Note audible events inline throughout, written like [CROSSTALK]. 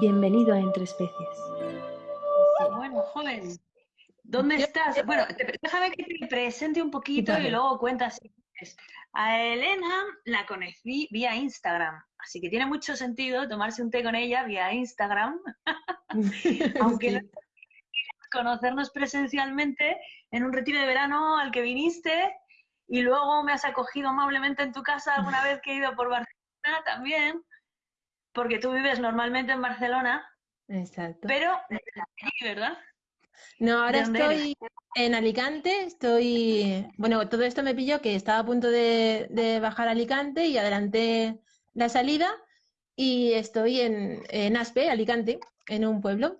Bienvenido a Entre Especies. Bueno, joven, ¿dónde estás? Bueno, déjame que te presente un poquito y luego cuentas. A Elena la conocí vía Instagram, así que tiene mucho sentido tomarse un té con ella vía Instagram, [LAUGHS] aunque no conocernos presencialmente en un retiro de verano al que viniste y luego me has acogido amablemente en tu casa alguna vez que he ido por Barcelona también, porque tú vives normalmente en Barcelona. Exacto. Pero, ¿verdad? No, ahora estoy en Alicante, estoy, bueno, todo esto me pilló que estaba a punto de, de bajar a Alicante y adelanté la salida y estoy en, en Aspe, Alicante, en un pueblo.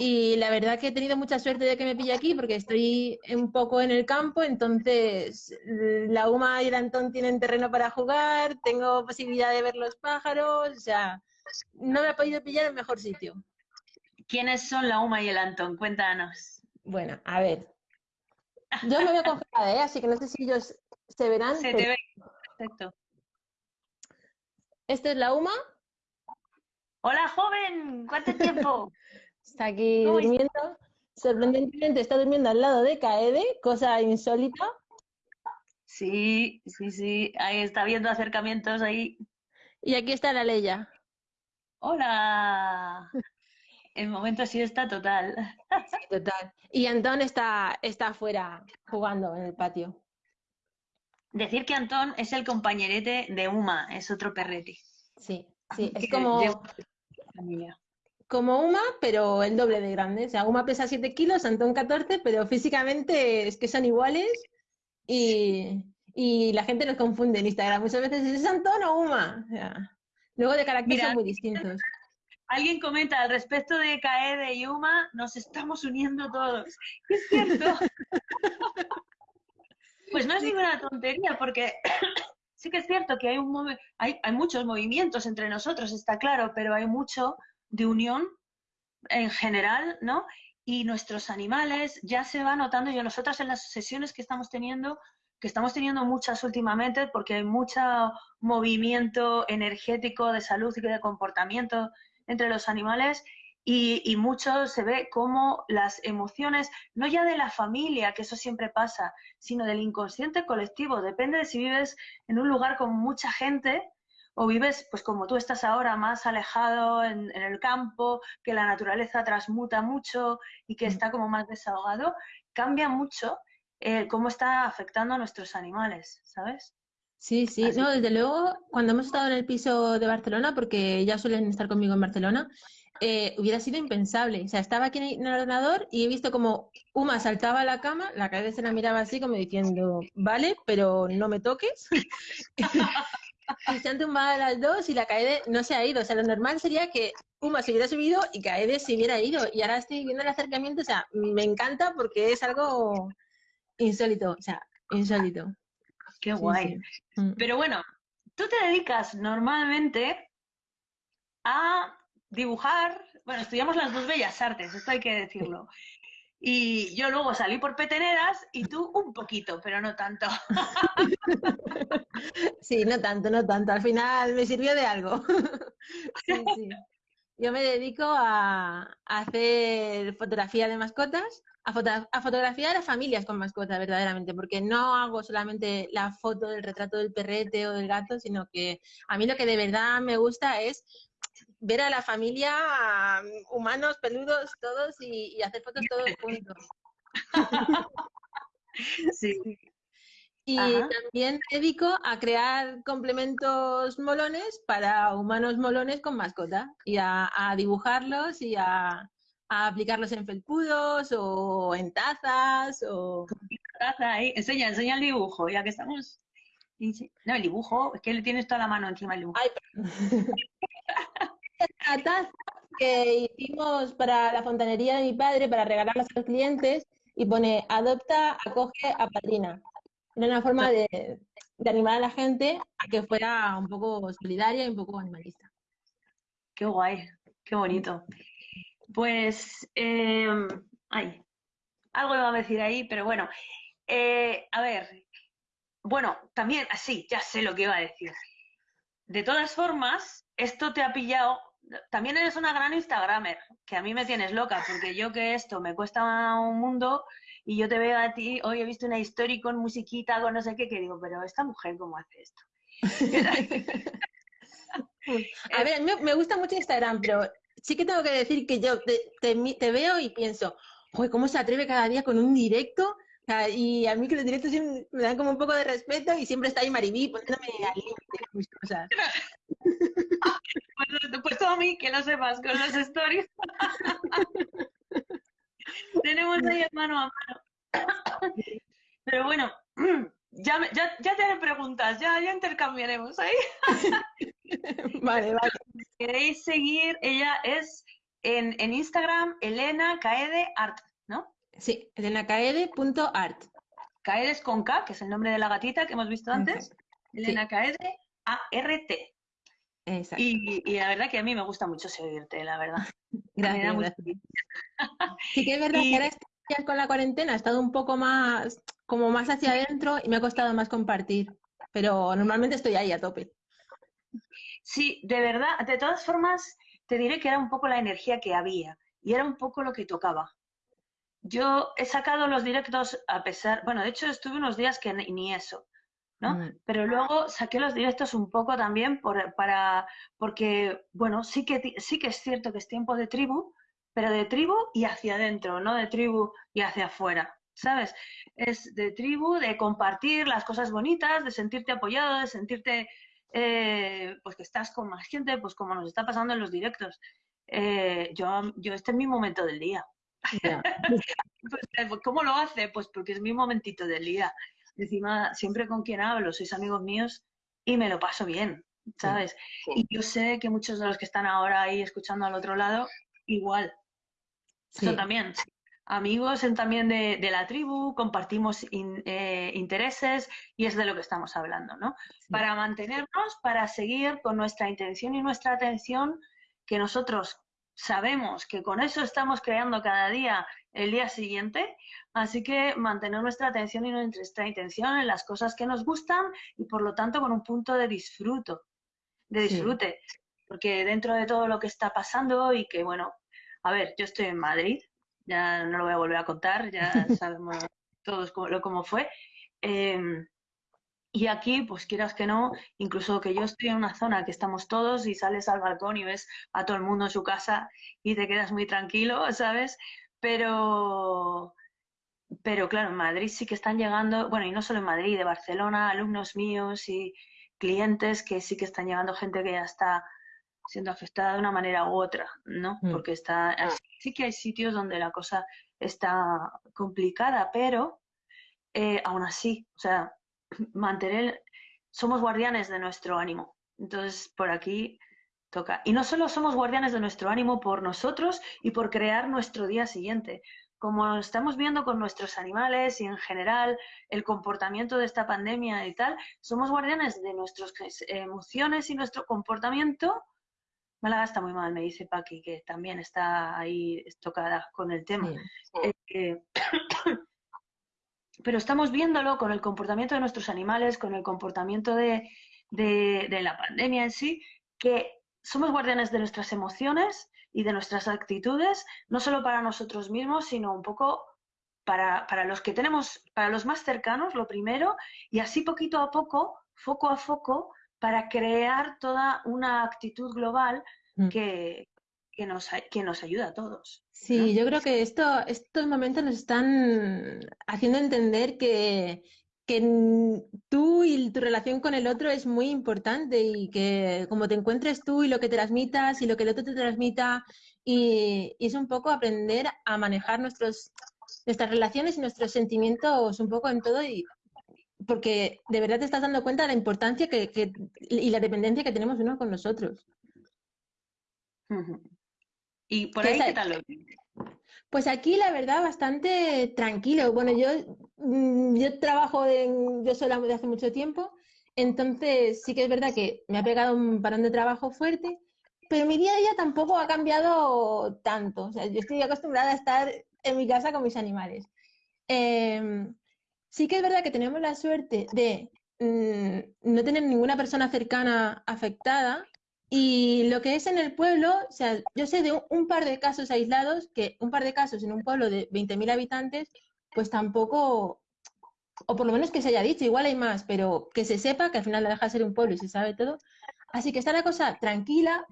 Y la verdad que he tenido mucha suerte de que me pille aquí porque estoy un poco en el campo, entonces la UMA y el Antón tienen terreno para jugar, tengo posibilidad de ver los pájaros, o sea, no me ha podido pillar en mejor sitio. ¿Quiénes son la UMA y el Antón? Cuéntanos. Bueno, a ver. Yo me veo congelada, ¿eh? así que no sé si ellos se verán. Se te ve, perfecto. Esto es la UMA. Hola, joven, ¿cuánto tiempo? [LAUGHS] Está aquí durmiendo. Sorprendentemente está durmiendo al lado de Kaede, cosa insólita. Sí, sí, sí. Ahí está viendo acercamientos ahí. Y aquí está la Leia. Hola. El momento sí está total. Sí, total. Y Antón está, está afuera jugando en el patio. Decir que Antón es el compañerete de Uma, es otro perrete. Sí, sí, es [LAUGHS] como, como Uma, pero el doble de grande. O sea, Uma pesa 7 kilos, Antón 14, pero físicamente es que son iguales y, y la gente nos confunde en Instagram. Muchas veces es Antón o Uma. O sea, luego de carácter son muy distintos. Alguien comenta al respecto de Kaede y Uma, nos estamos uniendo todos. Es cierto. [LAUGHS] pues no es ninguna tontería, porque [COUGHS] sí que es cierto que hay, un hay, hay muchos movimientos entre nosotros, está claro, pero hay mucho de unión en general, ¿no? Y nuestros animales ya se va notando, y nosotras en las sesiones que estamos teniendo, que estamos teniendo muchas últimamente, porque hay mucho movimiento energético de salud y de comportamiento entre los animales y, mucho se ve como las emociones, no ya de la familia, que eso siempre pasa, sino del inconsciente colectivo. Depende de si vives en un lugar con mucha gente o vives, pues como tú estás ahora, más alejado en, el campo, que la naturaleza transmuta mucho y que mm. está como más desahogado, cambia mucho eh, cómo está afectando a nuestros animales, ¿sabes? Sí, sí, no, desde luego, cuando hemos estado en el piso de Barcelona, porque ya suelen estar conmigo en Barcelona, eh, hubiera sido impensable. O sea, estaba aquí en el ordenador y he visto como Uma saltaba a la cama, la cabeza se la miraba así como diciendo, vale, pero no me toques. y se han tumbado las dos y la Kaede no se ha ido. O sea, lo normal sería que Uma se hubiera subido y Kaede se hubiera ido. Y ahora estoy viendo el acercamiento, o sea, me encanta porque es algo insólito, o sea, insólito. Qué guay. Mm. Pero bueno, tú te dedicas normalmente a dibujar, bueno, estudiamos las dos bellas artes, esto hay que decirlo. Y yo luego salí por peteneras y tú un poquito, pero no tanto. [LAUGHS] Sí, no tanto, no tanto. Al final me sirvió de algo. [LAUGHS] Sí, sí. Yo me dedico a, hacer fotografía de mascotas, a, a, fotografiar a familias con mascotas, verdaderamente, porque no hago solamente la foto del retrato del perrete o del gato, sino que a mí lo que de verdad me gusta es ver a la familia, humanos, peludos, todos, y, hacer fotos todos juntos. [LAUGHS] Sí. Y también me dedico a crear complementos molones para humanos molones con mascota y a, dibujarlos y a, aplicarlos en felpudos o en tazas o... Taza ahí. Enseña, enseña el dibujo, ya que estamos... No, el dibujo, es que le tienes toda la mano encima del dibujo. [LAUGHS] la taza que hicimos para la fontanería de mi padre para regalarlas a los clientes y pone adopta, acoge, apadrina. Era una forma de, animar a la gente a que fuera un poco solidaria y un poco animalista. Qué guay, qué bonito. Pues, eh, ay, algo iba a decir ahí, pero bueno. Eh, a ver, bueno, también, así, ya sé lo que iba a decir. De todas formas, esto te ha pillado también eres una gran Instagramer, que a mí me tienes loca, porque yo que esto me cuesta un mundo y yo te veo a ti, hoy he visto una historia con musiquita, con no sé qué, que digo, pero esta mujer, ¿cómo hace esto? [LAUGHS] a ver, a mí me gusta mucho Instagram, pero sí que tengo que decir que yo te, veo y pienso, Joder, ¿cómo se atreve cada día con un directo? y a mí que los directos me dan como un poco de respeto y siempre está ahí Maribí poniéndome al límite mis cosas. [LAUGHS] pues, pues a mí, que lo sepas, con las stories. [LAUGHS] [LAUGHS] Tenemos ahí mano a mano. Pero bueno, [CLEARS THROAT] ya, ya, ya te preguntas, ya, ya intercambiaremos ahí. [LAUGHS] vale, vale. queréis seguir, ella es en, en Instagram, Elena Caede Art, ¿no? Sí, elenacaede.art. Caede es con K, que es el nombre de la gatita que hemos visto antes. Elena Caede, A-R-T. Exacto. Y, y, la verdad que a mí me gusta mucho seguirte, la verdad. [LAUGHS] Gracias. [LAUGHS] Sí que es verdad que ahora con la cuarentena ha estado un poco más, como más hacia adentro y me ha costado más compartir. Pero normalmente estoy ahí a tope. Sí, de verdad, de todas formas, te diré que era un poco la energía que había y era un poco lo que tocaba. Yo he sacado los directos a pesar, bueno, de hecho estuve unos días que ni, eso, ¿no? Mm. Pero luego saqué los directos un poco también por, para, porque, bueno, sí que, sí que es cierto que es tiempo de tribu, pero de tribu y hacia adentro, no de tribu y hacia afuera, ¿sabes? Es de tribu, de compartir las cosas bonitas, de sentirte apoyado, de sentirte eh, pues que estás con más gente, pues como nos está pasando en los directos. Eh, yo, yo este es mi momento del día. [LAUGHS] Pues, eh, pues, ¿Cómo lo hace? Pues porque es mi momentito del día. Encima, siempre con quien hablo, sois amigos míos y me lo paso bien, ¿sabes? Y yo sé que muchos de los que están ahora ahí escuchando al otro lado, igual. Eso también amigos en, también de, la tribu, compartimos eh, intereses y es de lo que estamos hablando, ¿no? Para mantenernos, para seguir con nuestra intención y nuestra atención, que nosotros sabemos que con eso estamos creando cada día el día siguiente, así que mantener nuestra atención y nuestra intención en las cosas que nos gustan y por lo tanto con un punto de disfruto, de disfrute, porque dentro de todo lo que está pasando y que bueno, a ver, yo estoy en Madrid, ya no lo voy a volver a contar, ya [LAUGHS] sabemos todos cómo, cómo fue. Em, y aquí, pues quieras que no, incluso que yo estoy en una zona que estamos todos y sales al balcón y ves a todo el mundo en su casa y te quedas muy tranquilo, ¿sabes? Pero, pero claro, en Madrid sí que están llegando, bueno, y no solo en Madrid, de Barcelona, alumnos míos y clientes que sí que están llegando gente que ya está siendo afectada de una manera u otra, ¿no? Mm. Porque está, ah. sí que hay sitios donde la cosa está complicada, pero eh, aún así, o sea, [CLEARS THROAT] mantener, somos guardianes de nuestro ánimo. Entonces, por aquí toca. Y no solo somos guardianes de nuestro ánimo por nosotros y por crear nuestro día siguiente. Como estamos viendo con nuestros animales y en general el comportamiento de esta pandemia y tal, somos guardianes de nuestras emociones y nuestro comportamiento Málaga está muy mal, me dice Paqui, que también está ahí estocada con el tema. Eh, [COUGHS] pero estamos viéndolo con el comportamiento de nuestros animales, con el comportamiento de, la pandemia en sí, que somos guardianes de nuestras emociones y de nuestras actitudes, no solo para nosotros mismos, sino un poco para, para, los que tenemos, para los más cercanos, lo primero, y así poquito a poco, foco a foco, para crear toda una actitud global mm. que, que, nos, que nos ayuda a todos. Sí, yo creo que esto, estos momentos nos están haciendo entender que, que tú y tu relación con el otro es muy importante y que como te encuentres tú y lo que transmitas y lo que el otro te transmita y, y es un poco aprender a manejar nuestros, nuestras relaciones y nuestros sentimientos un poco en todo y, porque de verdad te estás dando cuenta de la importancia que, y la dependencia que tenemos uno con nosotros. ¿Y por ahí qué tal Pues aquí la verdad bastante tranquilo. Bueno, yo, mm, yo trabajo en, yo sola de hace mucho tiempo, entonces sí que es verdad que me ha pegado un parón de trabajo fuerte, pero mi día a día tampoco ha cambiado tanto. O sea, yo estoy acostumbrada a estar en mi casa con mis animales. Em, sí que es verdad que tenemos la suerte de mm, no tener ninguna persona cercana afectada, Y lo que es en el pueblo, o sea, yo sé de un, par de casos aislados, que un par de casos en un pueblo de 20.000 habitantes, pues tampoco, o por lo menos que se haya dicho, igual hay más, pero que se sepa que al final la deja ser un pueblo y se sabe todo. Así que está la cosa tranquila,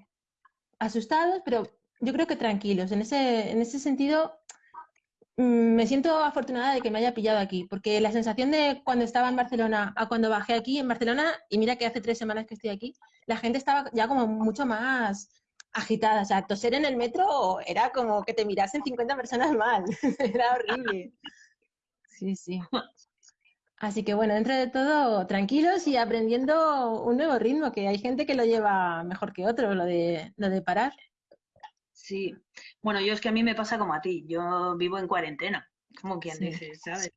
asustados, pero yo creo que tranquilos. En ese, en ese sentido, me siento afortunada de que me haya pillado aquí, porque la sensación de cuando estaba en Barcelona a cuando bajé aquí en Barcelona, y mira que hace tres semanas que estoy aquí, la gente estaba ya como mucho más agitada. O sea, toser en el metro era como que te mirasen 50 personas mal. [LAUGHS] era horrible. Sí, sí. Así que bueno, dentro de todo, tranquilos y aprendiendo un nuevo ritmo, que hay gente que lo lleva mejor que otro, lo de, lo de parar. Sí, bueno, yo es que a mí me pasa como a ti, yo vivo en cuarentena, como quien dice, ¿sabes?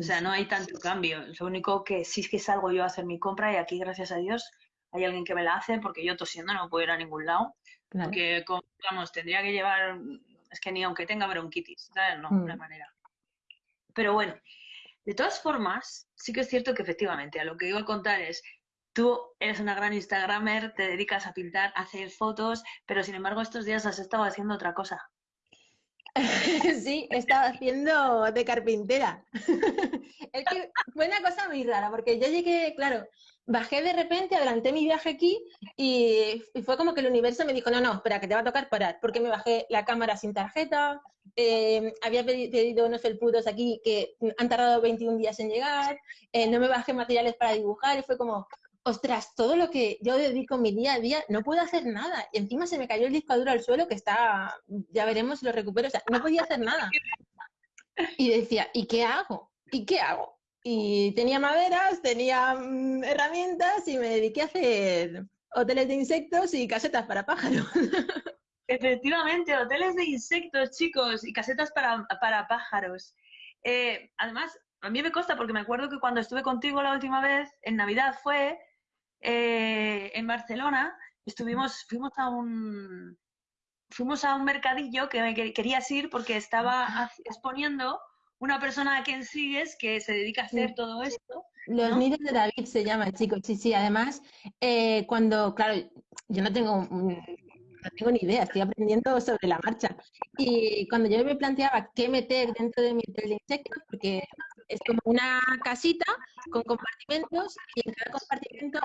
o sea, no hay tanto cambio. Lo único que sí es que salgo yo a hacer mi compra y aquí, gracias a Dios, hay alguien que me la hace porque yo tosiendo no puedo ir a ningún lado. Porque, vamos, tendría que llevar, es que ni aunque tenga bronquitis, ¿sabes? No, mm. manera. Pero bueno, de todas formas, sí que es cierto que efectivamente, a lo que iba a contar es, tú eres una gran Instagramer, te dedicas a pintar, a hacer fotos, pero sin embargo estos días has estado haciendo otra cosa. [LAUGHS] sí, he estado haciendo de carpintera. [LAUGHS] es que fue una cosa muy rara, porque yo llegué, claro, bajé de repente, adelanté mi viaje aquí y, fue como que el universo me dijo, no, no, espera, que te va a tocar parar, porque me bajé la cámara sin tarjeta, eh, había pedido unos felpudos aquí que han tardado 21 días en llegar, eh, no me bajé materiales para dibujar y fue como, ostras, todo lo que yo dedico mi día a día, no puedo hacer nada. Y encima se me cayó el disco duro al suelo que está, ya veremos si lo recupero, o sea, no podía hacer nada. Y decía, ¿y qué hago? ¿Y qué hago? Y tenía maderas, tenía mm, herramientas y me dediqué a hacer hoteles de insectos y casetas para pájaros. [LAUGHS] Efectivamente, hoteles de insectos, chicos, y casetas para, para pájaros. Eh, además, a mí me consta porque me acuerdo que cuando estuve contigo la última vez, en Navidad fue, eh, en Barcelona, estuvimos, fuimos a un fuimos a un mercadillo que me querías ir porque estaba exponiendo una persona a quien sigues que se dedica a hacer todo esto. Los nidos de David se llama, chicos. Sí, sí. Además, eh, cuando, claro, yo no tengo no tengo ni idea, estoy aprendiendo sobre la marcha. Y cuando yo me planteaba qué meter dentro de mi hotel de insectos, porque es como una casita con compartimentos y en cada compartimento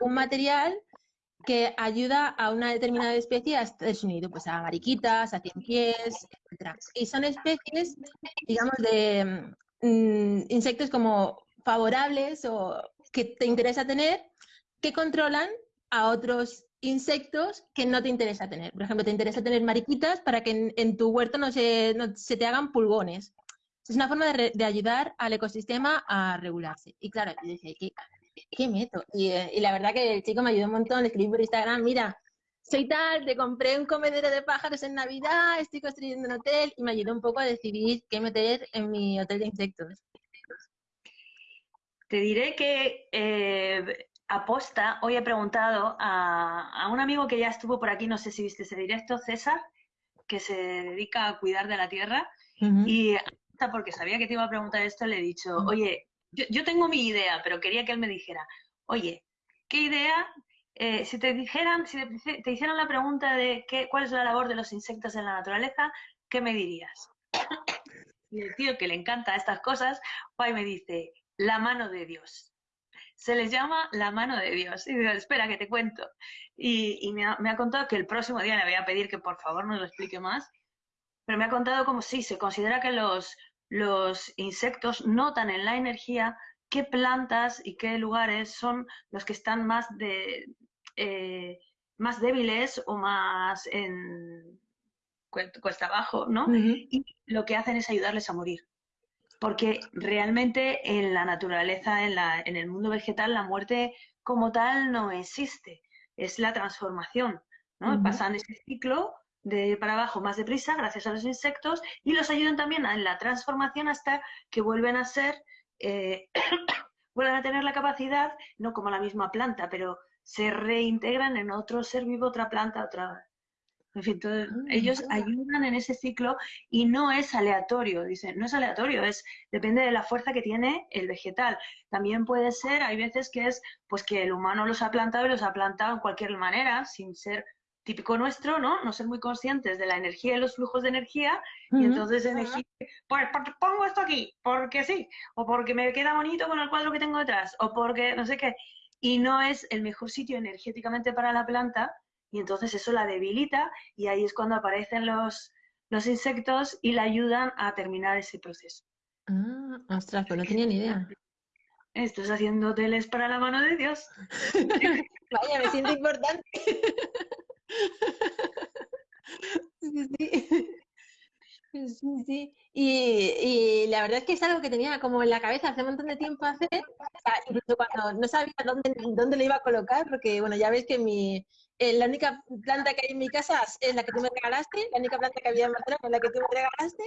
un material que ayuda a una determinada especie a estar unido, pues a mariquitas, a pies, etc. Y son especies, digamos, de mm, insectos como favorables o que te interesa tener, que controlan a otros insectos que no te interesa tener. Por ejemplo, te interesa tener mariquitas para que en, tu huerto no se, no se, te hagan pulgones. Es una forma de, ayudar al ecosistema a regularse. Y claro, yo decía, ¿qué, qué meto? Y, eh, y, la verdad que el chico me ayudó un montón, le escribí por Instagram, mira, soy tal, te compré un comedero de pájaros en Navidad, estoy construyendo un hotel y me ayudó un poco a decidir qué meter en mi hotel de insectos. Te diré que eh, aposta, hoy he preguntado a, un amigo que ya estuvo por aquí, no sé si viste ese directo, César, que se dedica a cuidar de la tierra, y porque sabía que te iba a preguntar esto, le he dicho, oye, yo, tengo mi idea, pero quería que él me dijera, oye, ¿qué idea? Eh, si te dijeran, si te, hicieran la pregunta de qué, cuál es la labor de los insectos en la naturaleza, ¿qué me dirías? [LAUGHS] y el tío que le encanta estas cosas, va y me dice, la mano de Dios se les llama la mano de Dios. Y digo, espera, que te cuento. Y, me, ha, contado que el próximo día le voy a pedir que por favor nos lo explique más, pero me ha contado como si se considera que los, los insectos notan en la energía qué plantas y qué lugares son los que están más de eh, más débiles o más en cuesta abajo, ¿no? Y lo que hacen es ayudarles a morir porque realmente en la naturaleza, en, la, en el mundo vegetal, la muerte como tal no existe, es la transformación, ¿no? Pasan ese ciclo de para abajo más deprisa gracias a los insectos y los ayudan también en la transformación hasta que vuelven a ser, eh, [COUGHS] vuelven a tener la capacidad, no como la misma planta, pero se reintegran en otro ser vivo, otra planta, otra... En fin, Ah, ellos ayudan en ese ciclo y no es aleatorio, dicen, no es aleatorio, es depende de la fuerza que tiene el vegetal. También puede ser, hay veces que es pues que el humano los ha plantado y los ha plantado en cualquier manera, sin ser típico nuestro, ¿no? No ser muy conscientes de la energía y los flujos de energía y entonces elegir, pues pongo esto aquí, porque sí, o porque me queda bonito con el cuadro que tengo detrás, o porque no sé qué, y no es el mejor sitio energéticamente para la planta y entonces eso la debilita y ahí es cuando aparecen los, los insectos y la ayudan a terminar ese proceso. Ah, ostras, pues no tenía ni idea. Estás haciendo teles para la mano de Dios. [LAUGHS] Vaya, me siento importante. [LAUGHS] Sí, sí. Sí. Y, y la verdad es que es algo que tenía como en la cabeza hace un montón de tiempo hacer, o sea, incluso cuando no sabía dónde, dónde lo iba a colocar, porque bueno, ya veis que mi, eh, la única planta que hay en mi casa es la que tú me regalaste, la única planta que había en Barcelona es la que tú me regalaste.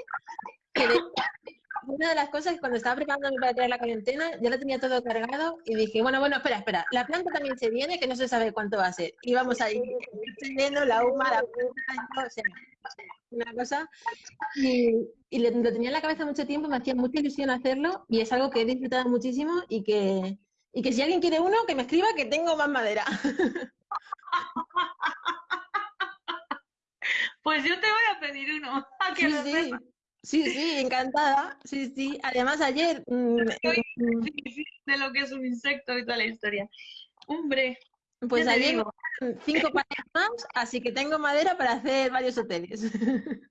[COUGHS] Una de las cosas que cuando estaba preparándome para tirar la cuarentena, ya lo tenía todo cargado y dije, bueno, bueno, espera, espera, la planta también se viene, que no se sabe cuánto va a ser. Y vamos a ir viendo la UMA, la planta, o sea, una cosa. Y, y le- lo tenía en la cabeza mucho tiempo, me hacía mucha ilusión hacerlo y es algo que he disfrutado muchísimo y que, y que si alguien quiere uno, que me escriba que tengo más madera. [LAUGHS] Pues yo te voy a pedir uno. [LAUGHS] a que Sí, lo sí, sí, sí, encantada. Sí, sí. Además, ayer, mm, mm, [LAUGHS] Sí, sí, de lo que es un insecto y toda la historia. Hombre, pues dieron cinco paneles más, así que tengo madera para hacer varios hoteles. [LAUGHS]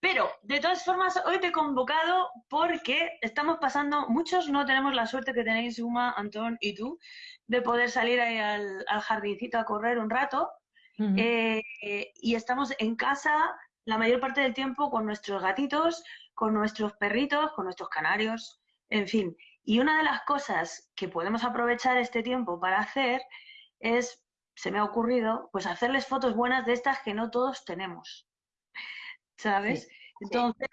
Pero, de todas formas, hoy te he convocado porque estamos pasando, muchos no tenemos la suerte que tenéis, Uma, Antón y tú, de poder salir ahí al, al jardincito a correr un rato. Eh, eh, y estamos en casa la mayor parte del tiempo con nuestros gatitos, con nuestros perritos, con nuestros canarios, en fin. Y una de las cosas que podemos aprovechar este tiempo para hacer es, se me ha ocurrido, pues hacerles fotos buenas de estas que no todos tenemos. ¿Sabes? Entonces,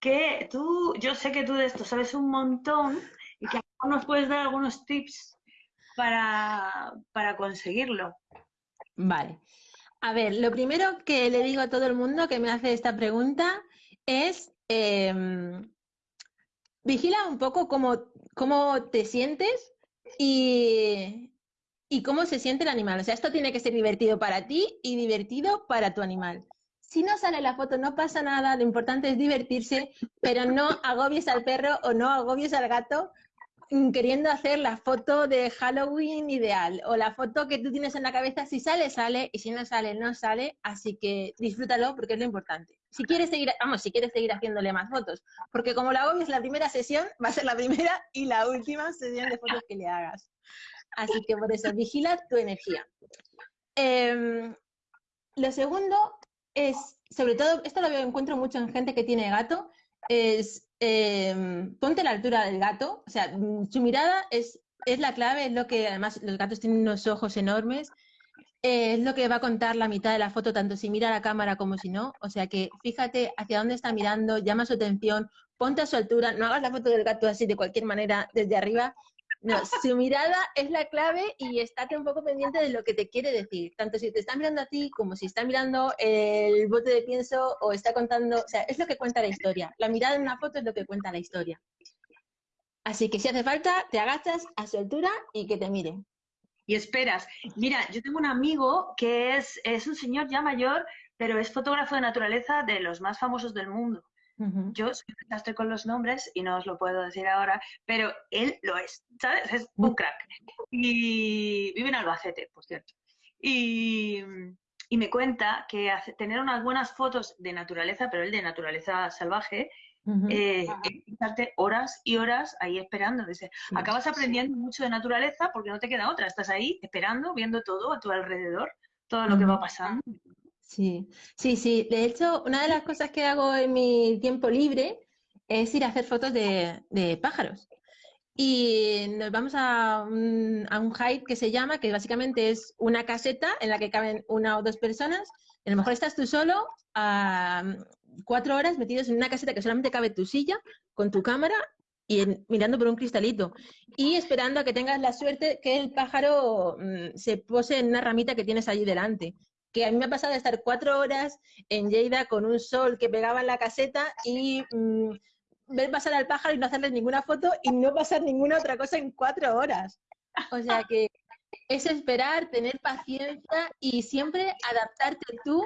que tú, yo sé que tú de esto sabes un montón y que a lo mejor nos puedes dar algunos tips para, para conseguirlo. Vale. A ver, lo primero que le digo a todo el mundo que me hace esta pregunta es em, vigila un poco cómo, cómo te sientes y, y cómo se siente el animal. O sea, esto tiene que ser divertido para ti y divertido para tu animal. Si no sale la foto, no pasa nada, lo importante es divertirse, pero no agobies al perro o no agobies al gato queriendo hacer la foto de Halloween ideal o la foto que tú tienes en la cabeza, si sale, sale, y si no sale, no sale, así que disfrútalo porque es lo importante. Si quieres seguir, vamos, si quieres seguir haciéndole más fotos, porque como la agobies la primera sesión, va a ser la primera y la última sesión de fotos que le hagas. Así que por eso, vigila tu energía. Em, lo segundo es, sobre todo, esto lo encuentro mucho en gente que tiene gato, es em, ponte la altura del gato, o sea, su mirada es, es la clave, es lo que, además, los gatos tienen unos ojos enormes, eh, es lo que va a contar la mitad de la foto, tanto si mira a la cámara como si no, o sea que fíjate hacia dónde está mirando, llama su atención, ponte a su altura, no hagas la foto del gato así de cualquier manera desde arriba, no, su mirada es la clave y estate un poco pendiente de lo que te quiere decir, tanto si te está mirando a ti como si está mirando el bote de pienso o está contando, o sea, es lo que cuenta la historia. La mirada en una foto es lo que cuenta la historia. Así que si hace falta, te agachas a su altura y que te mire. Y esperas. Mira, yo tengo un amigo que es, es un señor ya mayor, pero es fotógrafo de naturaleza de los más famosos del mundo. Yo soy un desastre con los nombres y no os lo puedo decir ahora, pero él lo es, ¿sabes? Es un crack. Y vive en Albacete, por cierto. Y, y me cuenta que hace- tener unas buenas fotos de naturaleza, pero él de naturaleza salvaje, Ujú. eh, es estarte horas y horas ahí esperando. Dice, Sí. acabas aprendiendo mucho de naturaleza porque no te queda otra. Estás ahí esperando, viendo todo a tu alrededor, todo lo que va pasando. Sí, sí, sí. De hecho, una de las cosas que hago en mi tiempo libre es ir a hacer fotos de, pájaros. Y nos vamos a un, a un hike que se llama, que básicamente es una caseta en la que caben una o dos personas. A lo mejor estás tú solo a cuatro horas metidos en una caseta que solamente cabe tu silla con tu cámara y mirando por un cristalito y esperando a que tengas la suerte que el pájaro mm, se pose en una ramita que tienes allí delante. Que a mí me ha pasado de estar cuatro horas en Lleida con un sol que pegaba en la caseta y mm, ver pasar al pájaro y no hacerle ninguna foto y no pasar ninguna otra cosa en cuatro horas. O sea que es esperar, tener paciencia y siempre adaptarte tú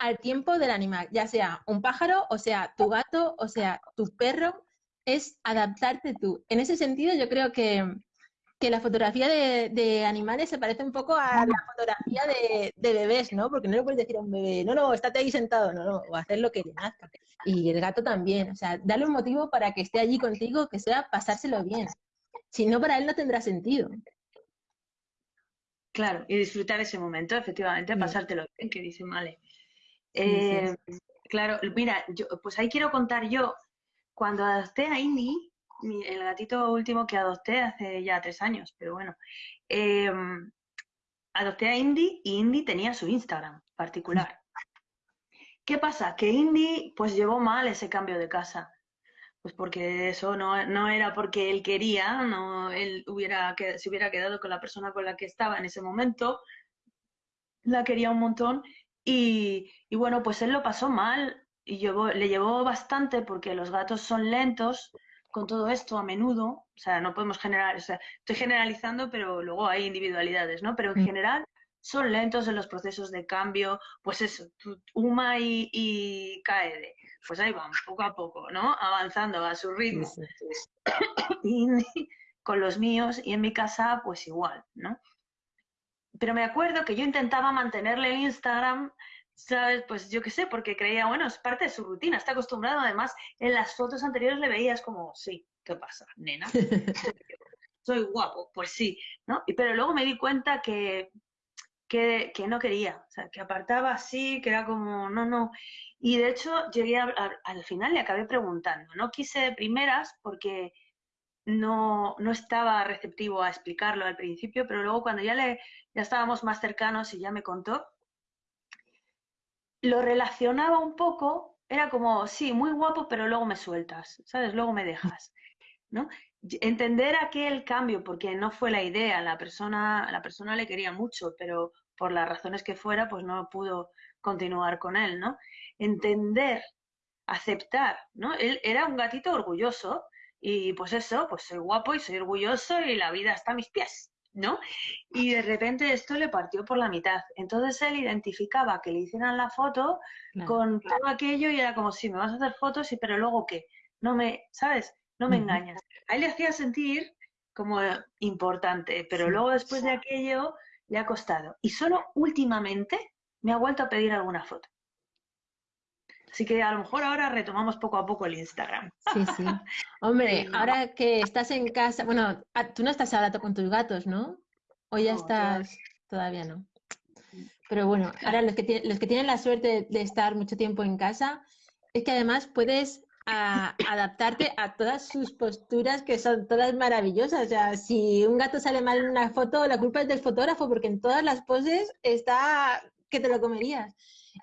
al tiempo del animal, ya sea un pájaro, o sea tu gato, o sea tu perro, es adaptarte tú. En ese sentido yo creo que, que la fotografía de, animales se parece un poco a la fotografía de, bebés, ¿no? Porque no le puedes decir a un bebé, no, no, estate ahí sentado, no, no, o hacer lo que le nazca. Y el gato también, o sea, darle un motivo para que esté allí contigo, que sea pasárselo bien. Si no, para él no tendrá sentido. Claro, y disfrutar ese momento, efectivamente, pasártelo bien, que dice Vale. Eh, claro, mira, yo, pues ahí quiero contar yo, cuando adopté a Indy, el gatito último que adopté hace ya tres años, pero bueno, em, adopté a Indy y Indy tenía su Instagram particular. ¿Qué pasa? Que Indy pues llevó mal ese cambio de casa pues porque eso no, no, era porque él quería, no, él hubiera, se hubiera quedado con la persona con la que estaba en ese momento, la quería un montón y, y bueno, pues él lo pasó mal y llevó, le llevó bastante porque los gatos son lentos con todo esto a menudo, o sea, no podemos generar, o sea, estoy generalizando, pero luego hay individualidades, ¿no? Pero en mm. general son lentos en los procesos de cambio, pues eso, Uma y, y Kaede pues ahí van, poco a poco, ¿no? Avanzando a su ritmo. [COUGHS] y con los míos y en mi casa, pues igual, ¿no? Pero me acuerdo que yo intentaba mantenerle el Instagram, ¿sabes? Pues yo qué sé, porque creía, bueno, es parte de su rutina, está acostumbrado. Además, en las fotos anteriores le veías como, sí, ¿qué pasa, nena? [LAUGHS] Soy guapo, pues sí, ¿no? Y, pero luego me di cuenta que, que, que no quería, o sea, que apartaba así, que era como, no, no. Y de hecho llegué al final y acabé preguntando. No quise de primeras porque no, no, estaba receptivo a explicarlo al principio, pero luego cuando ya, le, ya estábamos más cercanos y ya me contó, lo relacionaba un poco, era como, sí, muy guapo, pero luego me sueltas, ¿sabes? Luego me dejas, ¿no? Entender aquel cambio, porque no fue la idea, la persona, la persona le quería mucho, pero por las razones que fuera, pues no pudo continuar con él, ¿no? entender, aceptar, ¿no? Él era un gatito orgulloso y pues eso, pues soy guapo y soy orgulloso y la vida está a mis pies, ¿no? Y de repente esto le partió por la mitad. Entonces él identificaba que le hicieran la foto con todo aquello y era como, si me vas a hacer fotos, y pero luego qué, no me, ¿sabes? No me engañas. A él le hacía sentir como importante, pero luego después de aquello le ha costado. Y solo últimamente me ha vuelto a pedir alguna foto. Así que a lo mejor ahora retomamos poco a poco el Instagram. Sí, sí. [LAUGHS] Hombre, ahora que estás en casa, bueno, ah, tú no estás ahora con tus gatos, ¿no? O ya estás, todavía no. Pero bueno, ahora los que, los que tienen la suerte de estar mucho tiempo en casa, es que además puedes adaptarte a todas sus posturas que son todas maravillosas. O sea, si un gato sale mal en una foto, la culpa es del fotógrafo porque en todas las poses está que te lo comerías.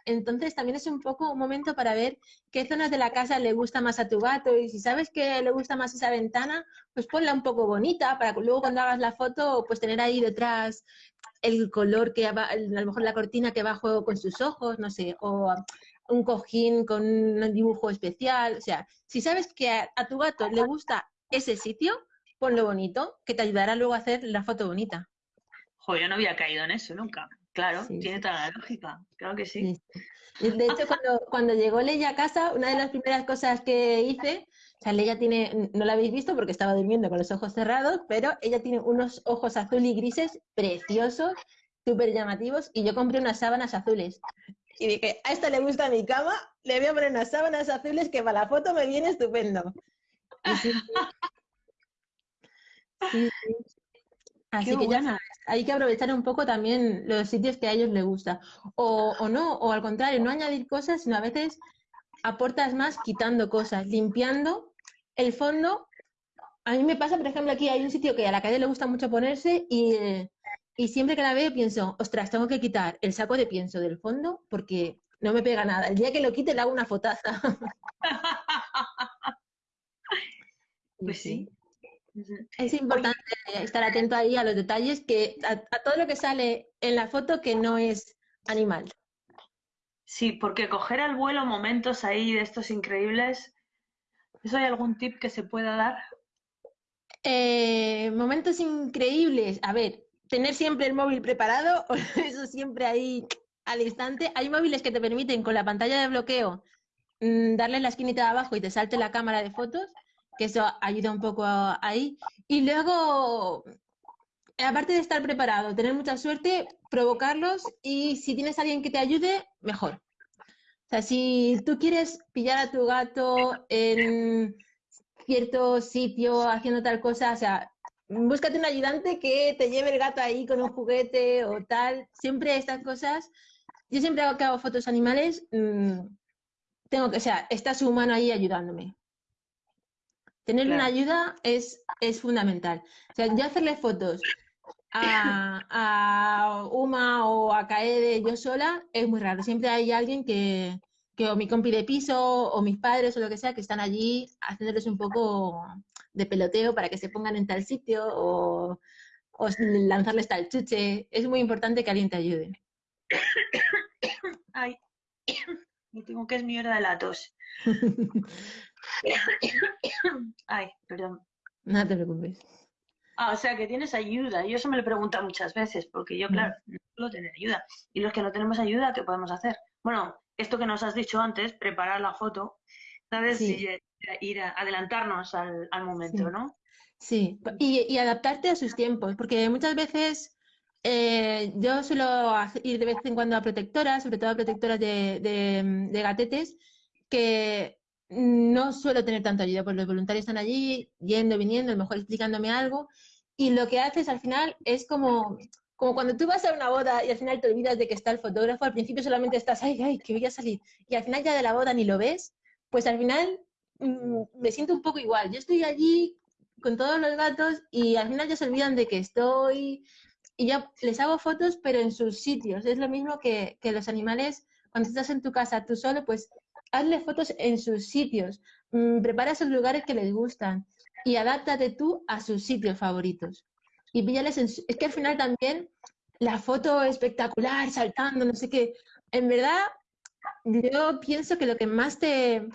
Entonces también es un poco un momento para ver qué zonas de la casa le gusta más a tu gato y si sabes que le gusta más esa ventana, pues ponla un poco bonita para que luego cuando hagas la foto, pues tener ahí detrás el color que a lo mejor la cortina que va a juego con sus ojos, no sé, o un cojín con un dibujo especial. O sea, si sabes que a, tu gato le gusta ese sitio, ponlo bonito, que te ayudará luego a hacer la foto bonita. Jo, yo no había caído en eso nunca. Claro, tiene toda la lógica, claro que sí. De hecho, [LAUGHS] cuando, cuando llegó Leia a casa, una de las primeras cosas que hice, o sea, Leia tiene, no la habéis visto porque estaba durmiendo con los ojos cerrados, pero ella tiene unos ojos azul y grises preciosos, súper llamativos, y yo compré unas sábanas azules. Y dije, a esta le gusta mi cama, le voy a poner unas sábanas azules que para la foto me viene estupendo. [LAUGHS] sí, Así que ya hay que aprovechar un poco también los sitios que a ellos les gusta. O, o no, o al contrario, no añadir cosas, sino a veces aportas más quitando cosas, limpiando el fondo. A mí me pasa, por ejemplo, aquí hay un sitio que a la calle le gusta mucho ponerse y, y siempre que la veo pienso, ostras, tengo que quitar el saco de pienso del fondo porque no me pega nada. El día que lo quite le hago una fotaza. [LAUGHS] [LAUGHS] pues sí. Es importante estar atento ahí a los detalles, que a, todo lo que sale en la foto que no es animal. Sí, porque coger al vuelo momentos ahí de estos increíbles, ¿eso hay algún tip que se pueda dar? Eh, momentos increíbles. A ver, tener siempre el móvil preparado, [LAUGHS] eso siempre ahí al instante. Hay móviles que te permiten con la pantalla de bloqueo mm, darle la esquinita de abajo y te salte la cámara de fotos, que eso ayuda un poco ahí. Y luego, aparte de estar preparado, tener mucha suerte, provocarlos y si tienes alguien que te ayude, mejor. O sea, si tú quieres pillar a tu gato en cierto sitio haciendo tal cosa, o sea, búscate un ayudante que te lleve el gato ahí con un juguete o tal. Siempre estas cosas, yo siempre hago que hago fotos animales, mm, tengo que, o sea, está su humano ahí ayudándome. Tener una ayuda es, es fundamental. O sea, yo hacerle fotos a, a Uma o a Kaede yo sola es muy raro. Siempre hay alguien que, que o mi compi de piso o mis padres o lo que sea que están allí haciéndoles un poco de peloteo para que se pongan en tal sitio o, o lanzarles tal chuche. Es muy importante que alguien te ayude. [COUGHS] Ay, [COUGHS] me tengo que es mierda de la tos. [LAUGHS] [COUGHS] Ay, perdón. No te preocupes. Ah, o sea que tienes ayuda. Yo eso me lo pregunto muchas veces, porque yo, claro, no puedo tener ayuda. Y los que no tenemos ayuda, ¿qué podemos hacer? Bueno, esto que nos has dicho antes, preparar la foto, ¿sabes? Y, eh, ir a adelantarnos al, momento, ¿no? Sí, y, adaptarte a sus tiempos, porque muchas veces eh, yo suelo ir de vez en cuando a protectoras, sobre todo a protectoras de, de gatetes, que no suelo tener tanta ayuda, pues los voluntarios están allí, yendo, viniendo, a lo mejor explicándome algo, y lo que haces al final es como, como cuando tú vas a una boda y al final te olvidas de que está el fotógrafo, al principio solamente estás, ay, ay, que voy a salir, y al final ya de la boda ni lo ves, pues al final mm, me siento un poco igual. Yo estoy allí con todos los gatos y al final ya se olvidan de que estoy y ya les hago fotos, pero en sus sitios. Es lo mismo que, que los animales, cuando estás en tu casa tú solo, pues hazle fotos en sus sitios, mm, prepara esos lugares que les gustan y adáptate tú a sus sitios favoritos. Y píllales en Es que al final también la foto espectacular, saltando, no sé qué. En verdad, yo pienso que lo que más te,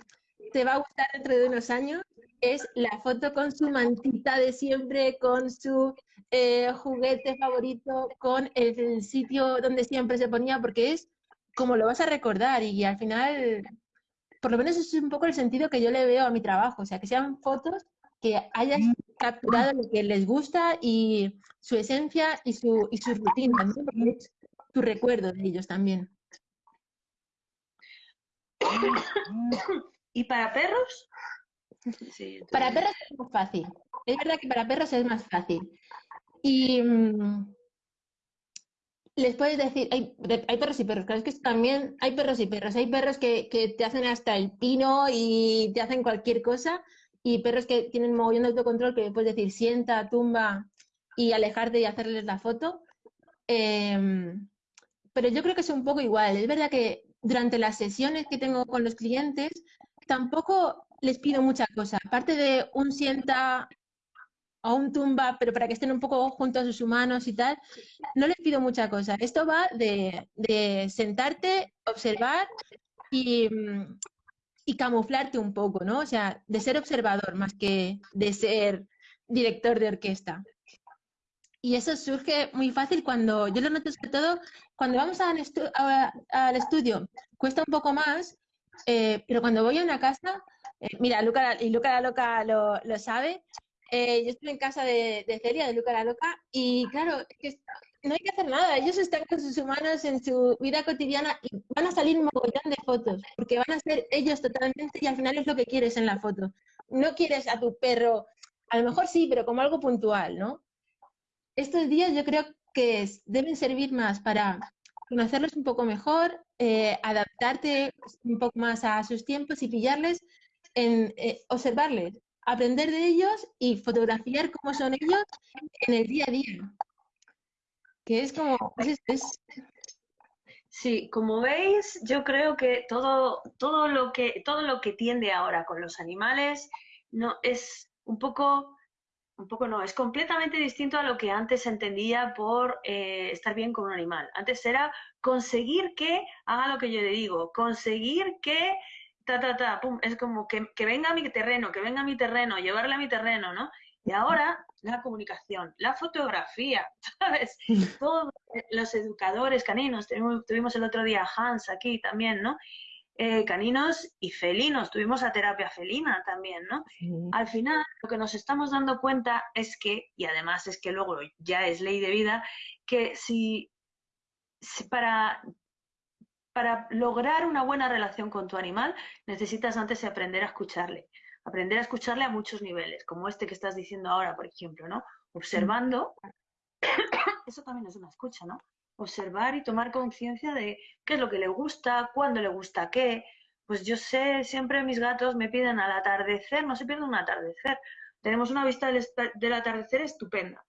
te va a gustar dentro de unos años es la foto con su mantita de siempre, con su eh, juguete favorito, con el, sitio donde siempre se ponía, porque es como lo vas a recordar y al final por lo menos eso es un poco el sentido que yo le veo a mi trabajo, o sea, que sean fotos que hayan capturado lo que les gusta y su esencia y su, y su rutina, ¿no? Porque es tu recuerdo de ellos también. [COUGHS] ¿Y para perros? Para perros es más fácil. Es verdad que para perros es más fácil. Y, mm, les puedes decir, hay, hay, perros y perros, claro, es que también hay perros y perros, hay perros que, que, te hacen hasta el pino y te hacen cualquier cosa, y perros que tienen mogollón de autocontrol que puedes decir sienta, tumba y alejarte y hacerles la foto. Em, pero yo creo que es un poco igual. Es verdad que durante las sesiones que tengo con los clientes, tampoco les pido mucha cosa. Aparte de un sienta a un tumba, pero para que estén un poco juntos a sus humanos y tal, no les pido mucha cosa. Esto va de, sentarte, observar y, y, camuflarte un poco, ¿no? O sea, de ser observador más que de ser director de orquesta. Y eso surge muy fácil cuando, yo lo noto sobre todo, cuando vamos al, estudio, cuesta un poco más, eh, pero cuando voy a una casa, eh, mira, Luca, y Luca la loca lo, lo sabe, eh, yo estuve en casa de, Celia, de Luca la Loca, y claro, que no hay que hacer nada. Ellos están con sus humanos en su vida cotidiana y van a salir un mogollón de fotos, porque van a ser ellos totalmente y al final es lo que quieres en la foto. No quieres a tu perro, a lo mejor sí, pero como algo puntual, ¿no? Estos días yo creo que deben servir más para conocerlos un poco mejor, eh, adaptarte un poco más a sus tiempos y pillarles en eh, observarles, aprender de ellos y fotografiar cómo son ellos en el día a día. Que es como... Sí, como veis, yo creo que todo, todo, lo que todo lo que tiende ahora con los animales no es un poco un poco no, es completamente distinto a lo que antes entendía por eh, estar bien con un animal. Antes era conseguir que haga lo que yo le digo, conseguir que ta, ta, ta, pum, es como que, que venga a mi terreno, que venga a mi terreno, llevarle a mi terreno, ¿no? Y ahora la comunicación, la fotografía, [LAUGHS] ¿sabes? [LAUGHS] Todos los educadores caninos, tuvimos el otro día Hans aquí también, ¿no? Eh, caninos y felinos, tuvimos a terapia felina también, ¿no? Al final, lo que nos estamos dando cuenta es que, y además es que luego ya es ley de vida, que si, para, para lograr una buena relación con tu animal, necesitas antes aprender a escucharle aprender a escucharle a muchos niveles, como este que estás diciendo ahora, por ejemplo, ¿no? Observando, [COUGHS] eso también es una escucha, ¿no? Observar y tomar conciencia de qué es lo que le gusta, cuándo le gusta qué. Pues yo sé, siempre mis gatos me piden al atardecer, no se pierden un atardecer. Tenemos una vista del, atardecer estupenda.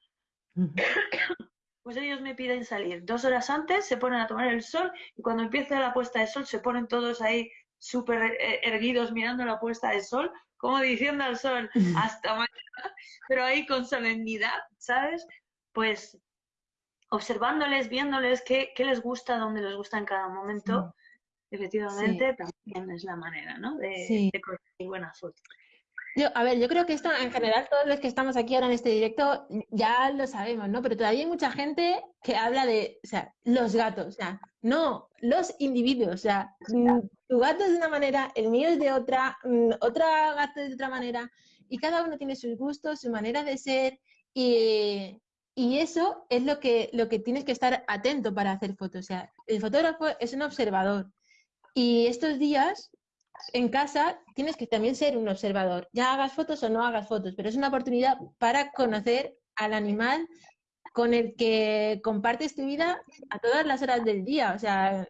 [COUGHS] Pues ellos me piden salir dos horas antes, se ponen a tomar el sol y cuando empieza la puesta de sol se ponen todos ahí súper eh, erguidos mirando la puesta de sol como diciendo al sol, hasta mañana, pero ahí con solemnidad, ¿sabes? Pues observándoles, viéndoles qué, les gusta, dónde les gusta en cada momento, efectivamente también es la manera, ¿no? De, de conseguir buenas fotos. Yo, a ver, yo creo que esto en general, todos los que estamos aquí ahora en este directo, ya lo sabemos, ¿no? Pero todavía hay mucha gente que habla de, o sea, los gatos, o sea, no, los individuos, o sea, mm, tu gato es de una manera, el mío es de otra, mm, otra gato es de otra manera, y cada uno tiene sus gustos, su manera de ser, y, y eso es lo que, lo que tienes que estar atento para hacer fotos. O sea, el fotógrafo es un observador. Y estos días en casa tienes que también ser un observador. Ya hagas fotos o no hagas fotos, pero es una oportunidad para conocer al animal con el que compartes tu vida a todas las horas del día. O sea,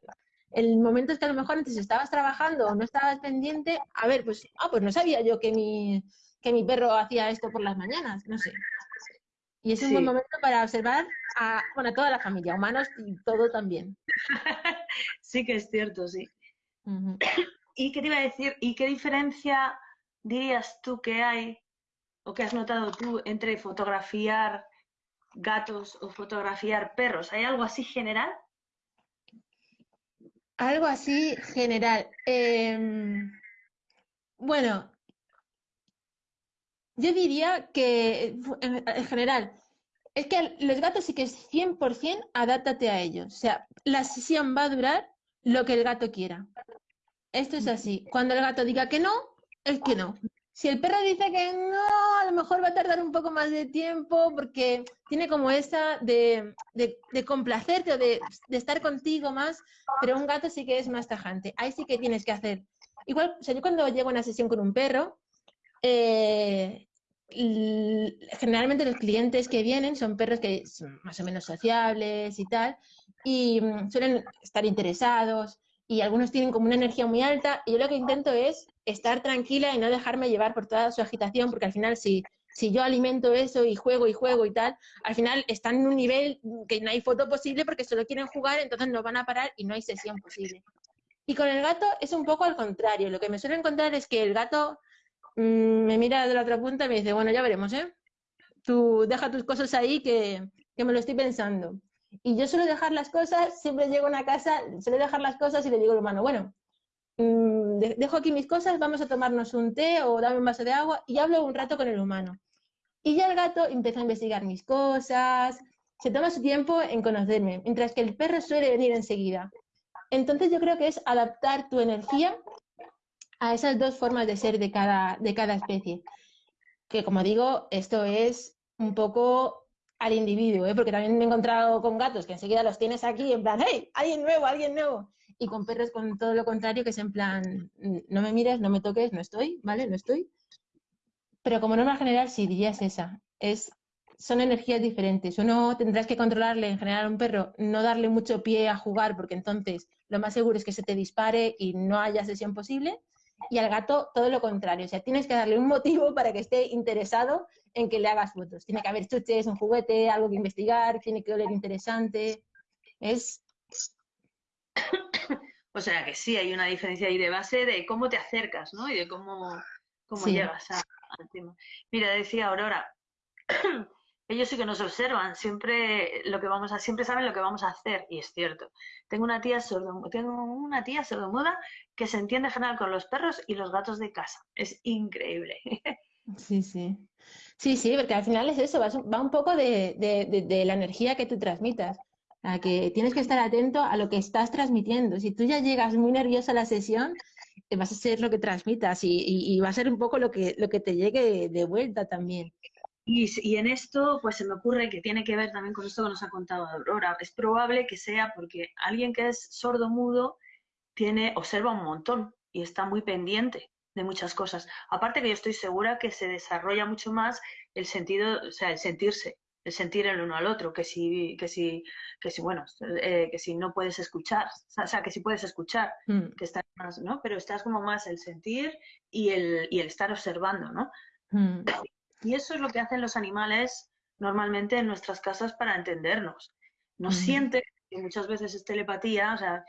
el momento es que a lo mejor antes estabas trabajando o no estabas pendiente, a ver, pues, ah, pues no sabía yo que mi, que mi perro hacía esto por las mañanas, no sé. Y es un buen momento para observar a, bueno, a toda la familia, humanos y todo también. [LAUGHS] sí que es cierto, sí. ¿Y qué te iba a decir? ¿Y qué diferencia dirías tú que hay o que has notado tú entre fotografiar gatos o fotografiar perros? ¿Hay algo así general? Algo así general. Em, bueno, yo diría que en, general, es que los gatos sí que es 100% adáptate a ellos. O sea, la sesión va a durar lo que el gato quiera. Esto es así. Cuando el gato diga que no, es que no. Si el perro dice que no, a lo mejor va a tardar un poco más de tiempo porque tiene como esa de, complacerte o de, estar contigo más, pero un gato sí que es más tajante. Ahí sí que tienes que hacer. Igual, o sea, yo cuando llego a una sesión con un perro, eh, generalmente los clientes que vienen son perros que son más o menos sociables y tal, y mm, suelen estar interesados y algunos tienen como una energía muy alta y yo lo que intento es estar tranquila y no dejarme llevar por toda su agitación porque al final si, si yo alimento eso y juego y juego y tal, al final están en un nivel que no hay foto posible porque solo quieren jugar, entonces no van a parar y no hay sesión posible. Y con el gato es un poco al contrario, lo que me suele encontrar es que el gato mm, me mira de la otra punta y me dice, bueno, ya veremos, ¿eh? Tú deja tus cosas ahí que, que me lo estoy pensando. Y yo suelo dejar las cosas, siempre llego a una casa, suelo dejar las cosas y le digo al humano, bueno, mm, dejo aquí mis cosas, vamos a tomarnos un té o dame un vaso de agua y hablo un rato con el humano. Y ya el gato empieza a investigar mis cosas, se toma su tiempo en conocerme, mientras que el perro suele venir enseguida. Entonces yo creo que es adaptar tu energía a esas dos formas de ser de cada, de cada especie. Que como digo, esto es un poco al individuo, ¿eh? porque también me he encontrado con gatos que enseguida los tienes aquí en plan, hey, alguien nuevo, alguien nuevo. Y con perros con todo lo contrario, que es en plan, no me mires, no me toques, no estoy, ¿vale? No estoy. Pero como norma general, sí, dirías esa. Es, son energías diferentes. Uno tendrás que controlarle en general a un perro, no darle mucho pie a jugar, porque entonces lo más seguro es que se te dispare y no haya sesión posible y al gato todo lo contrario. O sea, tienes que darle un motivo para que esté interesado en que le hagas fotos. Tiene que haber chuches, un juguete, algo que investigar, tiene que oler interesante. Es. O sea que sí, hay una diferencia ahí de base de cómo te acercas, ¿no? Y de cómo, cómo llegas al tema. Mira, decía Aurora, [CLEARS THROAT] ellos sí que nos observan, siempre lo que vamos a, siempre saben lo que vamos a hacer, y es cierto. Tengo una tía sordo, tengo una tía sordomuda que se entiende general con los perros y los gatos de casa. Es increíble. [LAUGHS] Sí, sí. Sí, sí, porque al final es eso, va, un poco de, de, la energía que tú transmitas. A que tienes que estar atento a lo que estás transmitiendo. Si tú ya llegas muy nerviosa a la sesión, eh, vas a ser lo que transmitas y, y, va a ser un poco lo que, lo que te llegue de vuelta también. Y, en esto, pues se me ocurre que tiene que ver también con esto que nos ha contado Aurora. Es probable que sea porque alguien que es sordo mudo tiene, observa un montón y está muy pendiente de muchas cosas. Aparte que yo estoy segura que se desarrolla mucho más el sentido, o sea, el sentirse, el sentir el uno al otro, que si, que si, que si bueno, eh, que si no puedes escuchar, o sea, que si puedes escuchar, mm. que estás más, ¿no? Pero estás como más el sentir y el, y el estar observando, ¿no? Mm. Y eso es lo que hacen los animales normalmente en nuestras casas para entendernos. Nos siente sienten, y muchas veces es telepatía, o sea,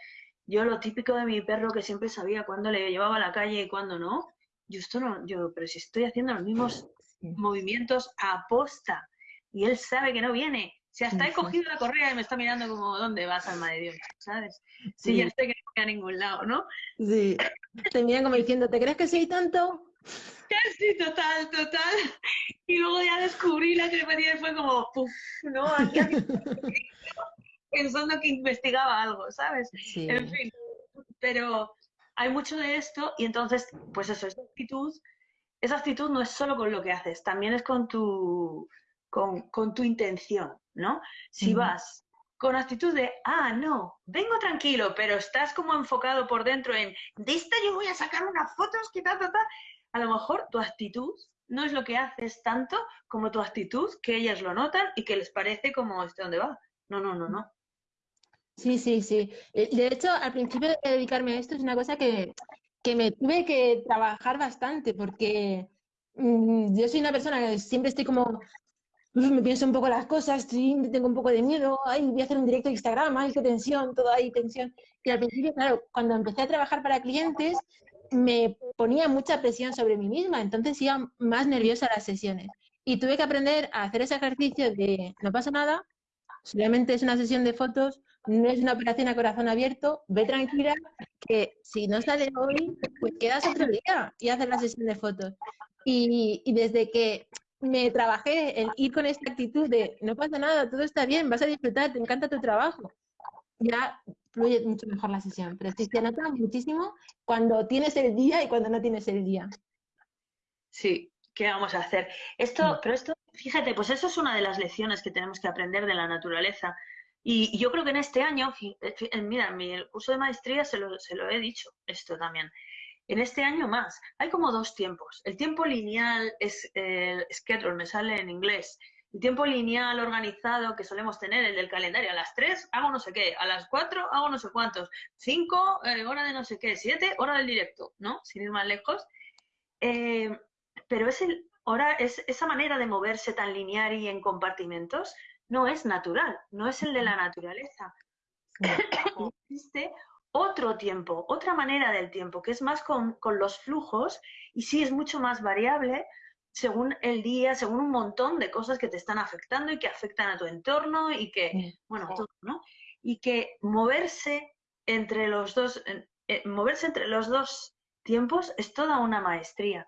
yo lo típico de mi perro que siempre sabía cuándo le llevaba a la calle y cuándo no, yo esto no, yo, pero si estoy haciendo los mismos movimientos a posta y él sabe que no viene. Si hasta he cogido la correa y me está mirando como, ¿dónde vas, alma de Dios? ¿Sabes? Sí, ya sé que no voy a ningún lado, ¿no? Sí. Te miran como diciendo, ¿te crees que soy tanto? Sí, total, total. Y luego ya descubrí la telepatía y fue como, puff, ¿no? [LAUGHS] pensando que investigaba algo, ¿sabes? En fin, pero hay mucho de esto y entonces, pues eso, esa actitud, esa actitud no es solo con lo que haces, también es con tu, con, con tu intención, ¿no? Si vas con actitud de, ah, no, vengo tranquilo, pero estás como enfocado por dentro en, de esta yo voy a sacar unas fotos, que ta, ta, ta, a lo mejor tu actitud no es lo que haces tanto como tu actitud, que ellas lo notan y que les parece como, ¿este dónde va? No, no, no, no. Sí, sí, sí. Eh, de hecho, al principio de dedicarme a esto es una cosa que, me tuve que trabajar bastante porque mm, yo soy una persona que siempre estoy como, me pienso un poco las cosas, tengo un poco de miedo, ay, voy a hacer un directo de Instagram, ay, qué tensión, todo ahí, tensión. Y al principio, claro, cuando empecé a trabajar para clientes, me ponía mucha presión sobre mí misma, entonces iba más nerviosa a las sesiones. Y tuve que aprender a hacer ese ejercicio de no pasa nada, solamente es una sesión de fotos, no es una operación a corazón abierto, ve tranquila, que si no sale hoy, pues quedas otro día y haces la sesión de fotos. Y, y desde que me trabajé el ir con esta actitud de no pasa nada, todo está bien, vas a disfrutar, te encanta tu trabajo, ya fluye mucho mejor la sesión. Pero sí se nota muchísimo cuando tienes el día y cuando no tienes el día. Sí, ¿qué vamos a hacer? Esto, pero esto, fíjate, pues eso es una de las lecciones que tenemos que aprender de la naturaleza. Y, yo creo que en este año, eh, mira, en mi curso de maestría se lo, se lo he dicho esto también. En este año más, hay como dos tiempos. El tiempo lineal es el schedule, me sale en inglés, el tiempo lineal organizado que solemos tener, el del calendario, a las 3 hago no sé qué, a las 4 hago no sé cuántos, 5 eh, hora de no sé qué, 7 hora del directo, ¿no? Sin ir más lejos. Eh, pero es el, hora, es, esa manera de moverse tan lineal y en compartimentos no es natural, no es el de la naturaleza. [LAUGHS] Existe otro tiempo, otra manera del tiempo, que es más con, con los flujos y sí es mucho más variable, según el día, según un montón de cosas que te están afectando y que afectan a tu entorno y que, bueno, todo, ¿no? Y que moverse entre los dos, eh, moverse entre los dos tiempos es toda una maestría.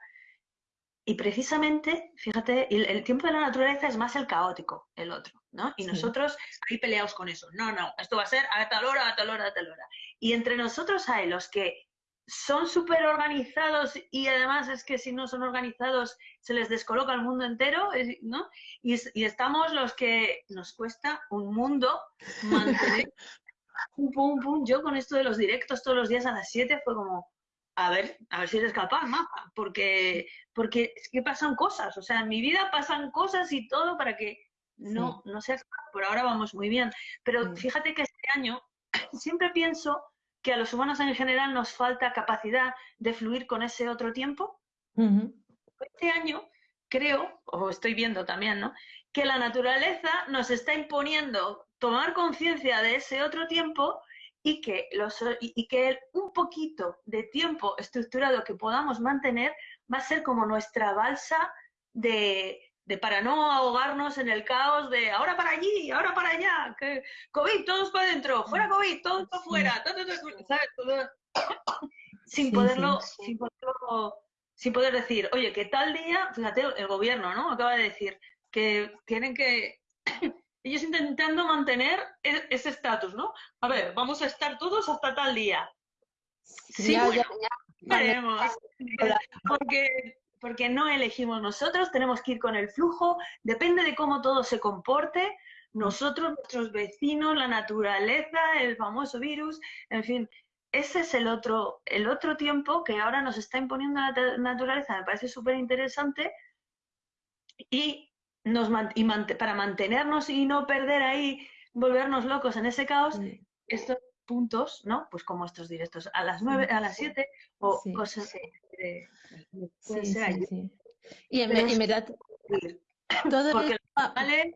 Y precisamente, fíjate, el, tiempo de la naturaleza es más el caótico, el otro, ¿no? Y nosotros ahí peleamos con eso. No, no, esto va a ser a tal hora, a tal hora, a tal hora. Y entre nosotros hay los que son súper organizados y además es que si no son organizados se les descoloca el mundo entero, ¿no? Y, estamos los que nos cuesta un mundo mantener [LAUGHS] pum, pum, pum. Yo con esto de los directos todos los días a las 7 fue como, a ver, a ver si eres capaz, mapa, porque, porque es que pasan cosas, o sea, en mi vida pasan cosas y todo para que no, no seas por ahora vamos muy bien. Pero fíjate que este año [CLEARS THROAT] siempre pienso que a los humanos en general nos falta capacidad de fluir con ese otro tiempo. Este año creo, o estoy viendo también, ¿no? Que la naturaleza nos está imponiendo tomar conciencia de ese otro tiempo y que, los, y, que un poquito de tiempo estructurado que podamos mantener va a ser como nuestra balsa de, de para no ahogarnos en el caos de ahora para allí, ahora para allá, que COVID, todos para adentro, fuera COVID, todos para afuera, [COUGHS] sin poderlo, sin poderlo, sin poder decir, oye, que tal día, fíjate, el gobierno, ¿no? Acaba de decir que tienen que ellos intentando mantener e-, ese estatus, ¿no? A ver, vamos a estar todos hasta tal día. Sí, ya, Porque, porque no elegimos nosotros, tenemos que ir con el flujo, depende de cómo todo se comporte, nosotros, nuestros vecinos, la naturaleza, el famoso virus, en fin, ese es el otro, el otro tiempo que ahora nos está imponiendo la naturaleza, me parece súper interesante y, nos, y para mantenernos y no perder ahí, volvernos locos en ese caos, estos puntos, ¿no? Pues como estos directos a las nueve, a las siete o cosas de, sí, sí, Y en, verdad, todo Porque los animales,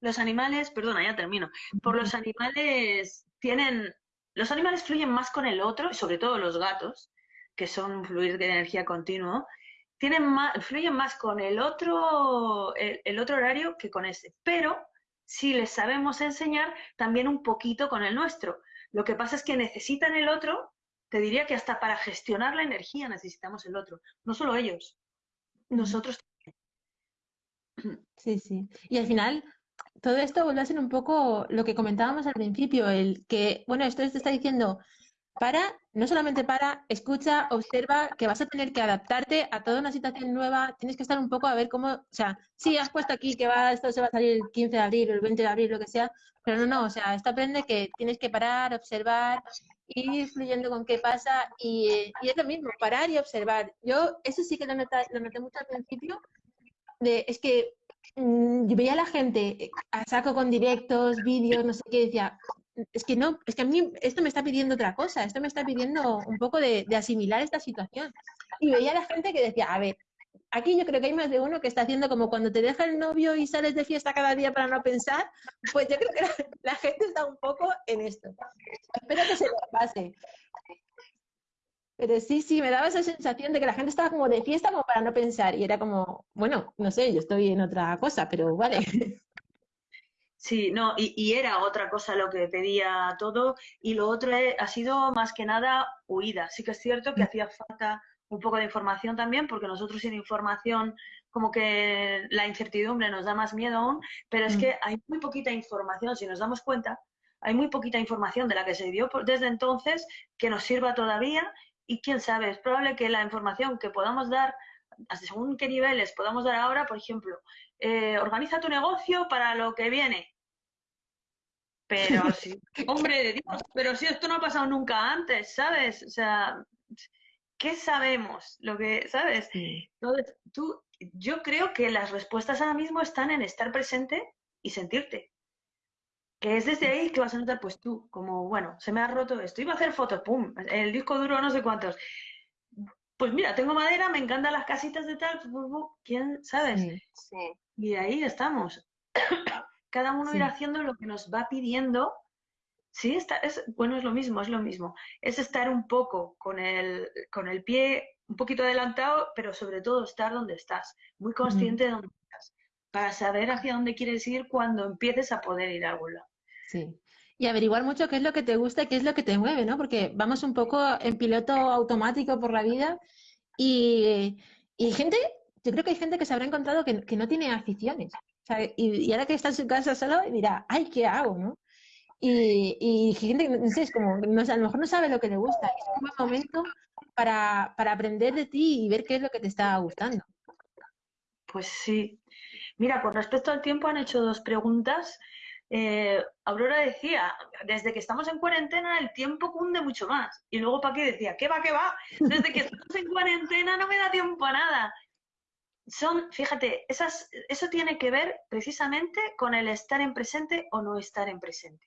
los animales, perdona, ya termino. Por los animales tienen, los animales fluyen más con el otro, y sobre todo los gatos, que son fluir de energía continuo, tienen más, fluyen más con el otro, el otro horario que con ese. Pero si les sabemos enseñar, también un poquito con el nuestro. Lo que pasa es que necesitan el otro, te diría que hasta para gestionar la energía necesitamos el otro, no solo ellos, nosotros también. [CLEARS THROAT] Sí, sí. Y al final, todo esto vuelve a ser un poco lo que comentábamos al principio, el que, bueno, esto te está diciendo, para, no solamente para, escucha, observa, que vas a tener que adaptarte a toda una situación nueva, tienes que estar un poco a ver cómo, o sea, sí, has puesto aquí que va, esto se va a salir el 15 de abril o el 20 de abril, lo que sea, pero no, no, o sea, esto aprende que tienes que parar, observar, ir fluyendo con qué pasa y, es lo mismo, parar y observar. Yo eso sí que lo noté, lo noté mucho al principio, de, es que mm, yo veía a la gente a saco con directos, vídeos, no sé qué, decía, es que no, es que a mí esto me está pidiendo otra cosa, esto me está pidiendo un poco de, asimilar esta situación. Y veía a la gente que decía, a ver, aquí yo creo que hay más de uno que está haciendo como cuando te deja el novio y sales de fiesta cada día para no pensar, pues yo creo que la, gente está un poco en esto. Espero que se lo pase. Pero sí, sí, me daba esa sensación de que la gente estaba como de fiesta como para no pensar y era como, bueno, no sé, yo estoy en otra cosa, pero vale. Sí, no, y, era otra cosa lo que pedía todo, y lo otro ha sido más que nada huida. Sí que es cierto que mm. hacía falta un poco de información también, porque nosotros sin información, como que la incertidumbre nos da más miedo aún, pero es mm. que hay muy poquita información, si nos damos cuenta, hay muy poquita información de la que se dio desde entonces que nos sirva todavía, y quién sabe, es probable que la información que podamos dar, hasta según qué niveles podamos dar ahora, por ejemplo, eh, organiza tu negocio para lo que viene. Pero sí, [LAUGHS] hombre de Dios, pero si esto no ha pasado nunca antes, ¿sabes? O sea, ¿qué sabemos? Lo que, ¿sabes? Entonces, tú, yo creo que las respuestas ahora mismo están en estar presente y sentirte. Que es desde ahí que vas a notar, pues tú, como, bueno, se me ha roto esto, iba a hacer fotos, pum, el disco duro no sé cuántos. Pues mira, tengo madera, me encantan las casitas de tal, ¿quién, sabes? Sí. Y ahí estamos. [COUGHS] Cada uno irá haciendo lo que nos va pidiendo. Sí, está, es, bueno, es lo mismo, es lo mismo. Es estar un poco con el, con el pie un poquito adelantado, pero sobre todo estar donde estás, muy consciente de dónde estás, para saber hacia dónde quieres ir cuando empieces a poder ir a algún lado. Sí. Y averiguar mucho qué es lo que te gusta y qué es lo que te mueve, ¿no? Porque vamos un poco en piloto automático por la vida y, y gente yo creo que hay gente que se habrá encontrado que, no tiene aficiones. y, ahora que está en su casa solo, dirá, ay, ¿qué hago? ¿no? Y, gente, no sé, es como, no, a lo mejor no sabe lo que le gusta. Es un buen momento para, para aprender de ti y ver qué es lo que te está gustando. Pues sí. Mira, con respecto al tiempo han hecho dos preguntas. Eh, Aurora decía, desde que estamos en cuarentena el tiempo cunde mucho más. Y luego Paqui decía, ¿qué va, qué va? Desde que estamos en cuarentena no me da tiempo a nada son, fíjate, esas, eso tiene que ver precisamente con el estar en presente o no estar en presente.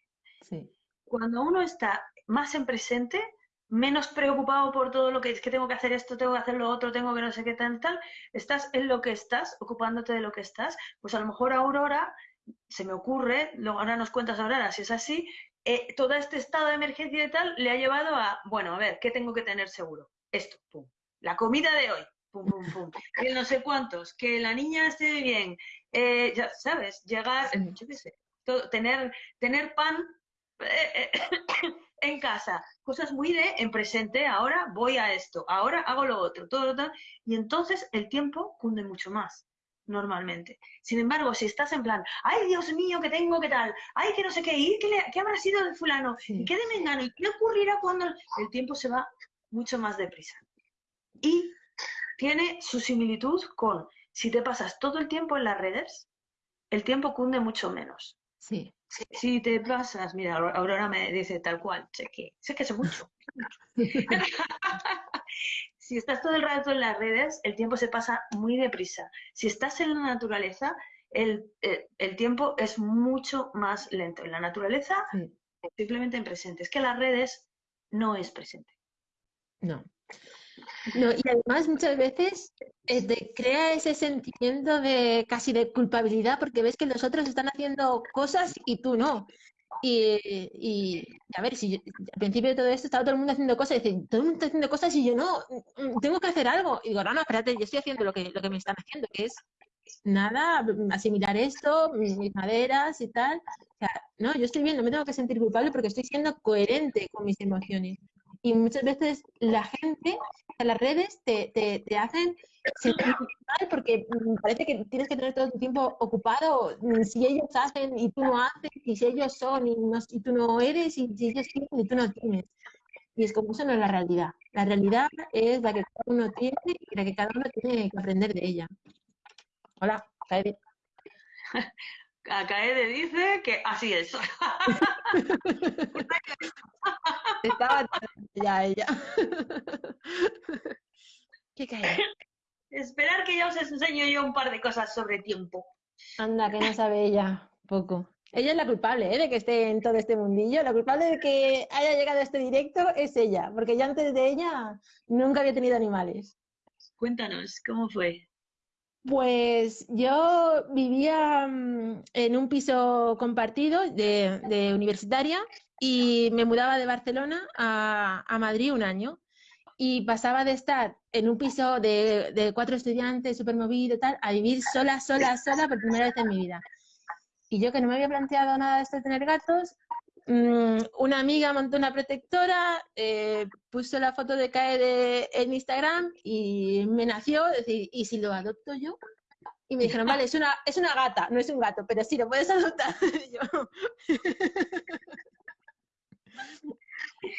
Cuando uno está más en presente, menos preocupado por todo lo que es que tengo que hacer esto, tengo que hacer lo otro, tengo que no sé qué tal, tal, estás en lo que estás, ocupándote de lo que estás, pues a lo mejor Aurora, se me ocurre, luego ahora nos cuentas Aurora si es así, eh, todo este estado de emergencia y tal le ha llevado a, bueno, a ver, ¿qué tengo que tener seguro? Esto, pum. La comida de hoy, pum, pum, pum. No sé cuántos, que la niña esté bien, eh, ya sabes, llegar, yo qué sé, tener, tener pan eh, [COUGHS] en casa, cosas muy de en presente, ahora voy a esto, ahora hago lo otro, todo, todo, y entonces el tiempo cunde mucho más normalmente. Sin embargo, si estás en plan, ay Dios mío, que tengo, qué tal, ay que no sé qué, ¿y qué, habrá sido de fulano? ¿Y qué de mengano? ¿Y qué ocurrirá cuando el tiempo se va mucho más deprisa? Y tiene su similitud con, si te pasas todo el tiempo en las redes, el tiempo cunde mucho menos. Sí. Si, te pasas, mira, Aurora me dice tal cual, sé que, sé que sé mucho. [LAUGHS] si estás todo el rato en las redes, el tiempo se pasa muy deprisa. Si estás en la naturaleza, el, eh, tiempo es mucho más lento. En la naturaleza, simplemente en presente. Es que las redes no es presente. No. No, y además muchas veces eh, crea ese sentimiento de casi de culpabilidad porque ves que los otros están haciendo cosas y tú no. Y, a ver, si al principio de todo esto estaba todo el mundo haciendo cosas, y dicen, todo el mundo está haciendo cosas y yo no, mm, tengo que hacer algo. Y digo, no, no, espérate, yo estoy haciendo lo que, lo que me están haciendo, que es nada, asimilar esto, mis, mis maderas y tal. O sea, no, yo estoy bien, no me tengo que sentir culpable porque estoy siendo coherente con mis emociones y muchas veces la gente, las redes te, te, te hacen sentir mal porque mm, parece que tienes que tener todo tu tiempo ocupado. Mm, si ellos hacen y tú no haces, y si ellos son y, no, tú no eres, y si ellos tienen y tú no tienes. Y es como eso no es la realidad. La realidad es la que cada uno tiene y la que cada uno tiene que aprender de ella. Hola, Kaede. [LAUGHS] Kaede dice que así es. [LAUGHS] [LAUGHS] Estaba ya ella. [LAUGHS] ¿Qué cae? Esperar que ya os enseño yo un par de cosas sobre tiempo. Anda, que no sabe ella poco. Ella es la culpable ¿eh? de que esté en todo este mundillo. La culpable de que haya llegado a este directo es ella, porque yo antes de ella nunca había tenido animales. Cuéntanos, ¿cómo fue? Pues yo vivía mm, en un piso compartido de, de universitaria y me mudaba de Barcelona a, Madrid un año y pasaba de estar en un piso de, cuatro estudiantes, súper movido y tal, a vivir sola, sola, sola por primera vez en mi vida. Y yo que no me había planteado nada de esto de tener gatos, mm, una amiga montó una protectora, eh, puso la foto de caer en Instagram y me nació decir, ¿y si lo adopto yo? Y me dijeron, vale, es una, es una gata, no es un gato, pero sí, lo puedes adoptar. [LAUGHS] yo,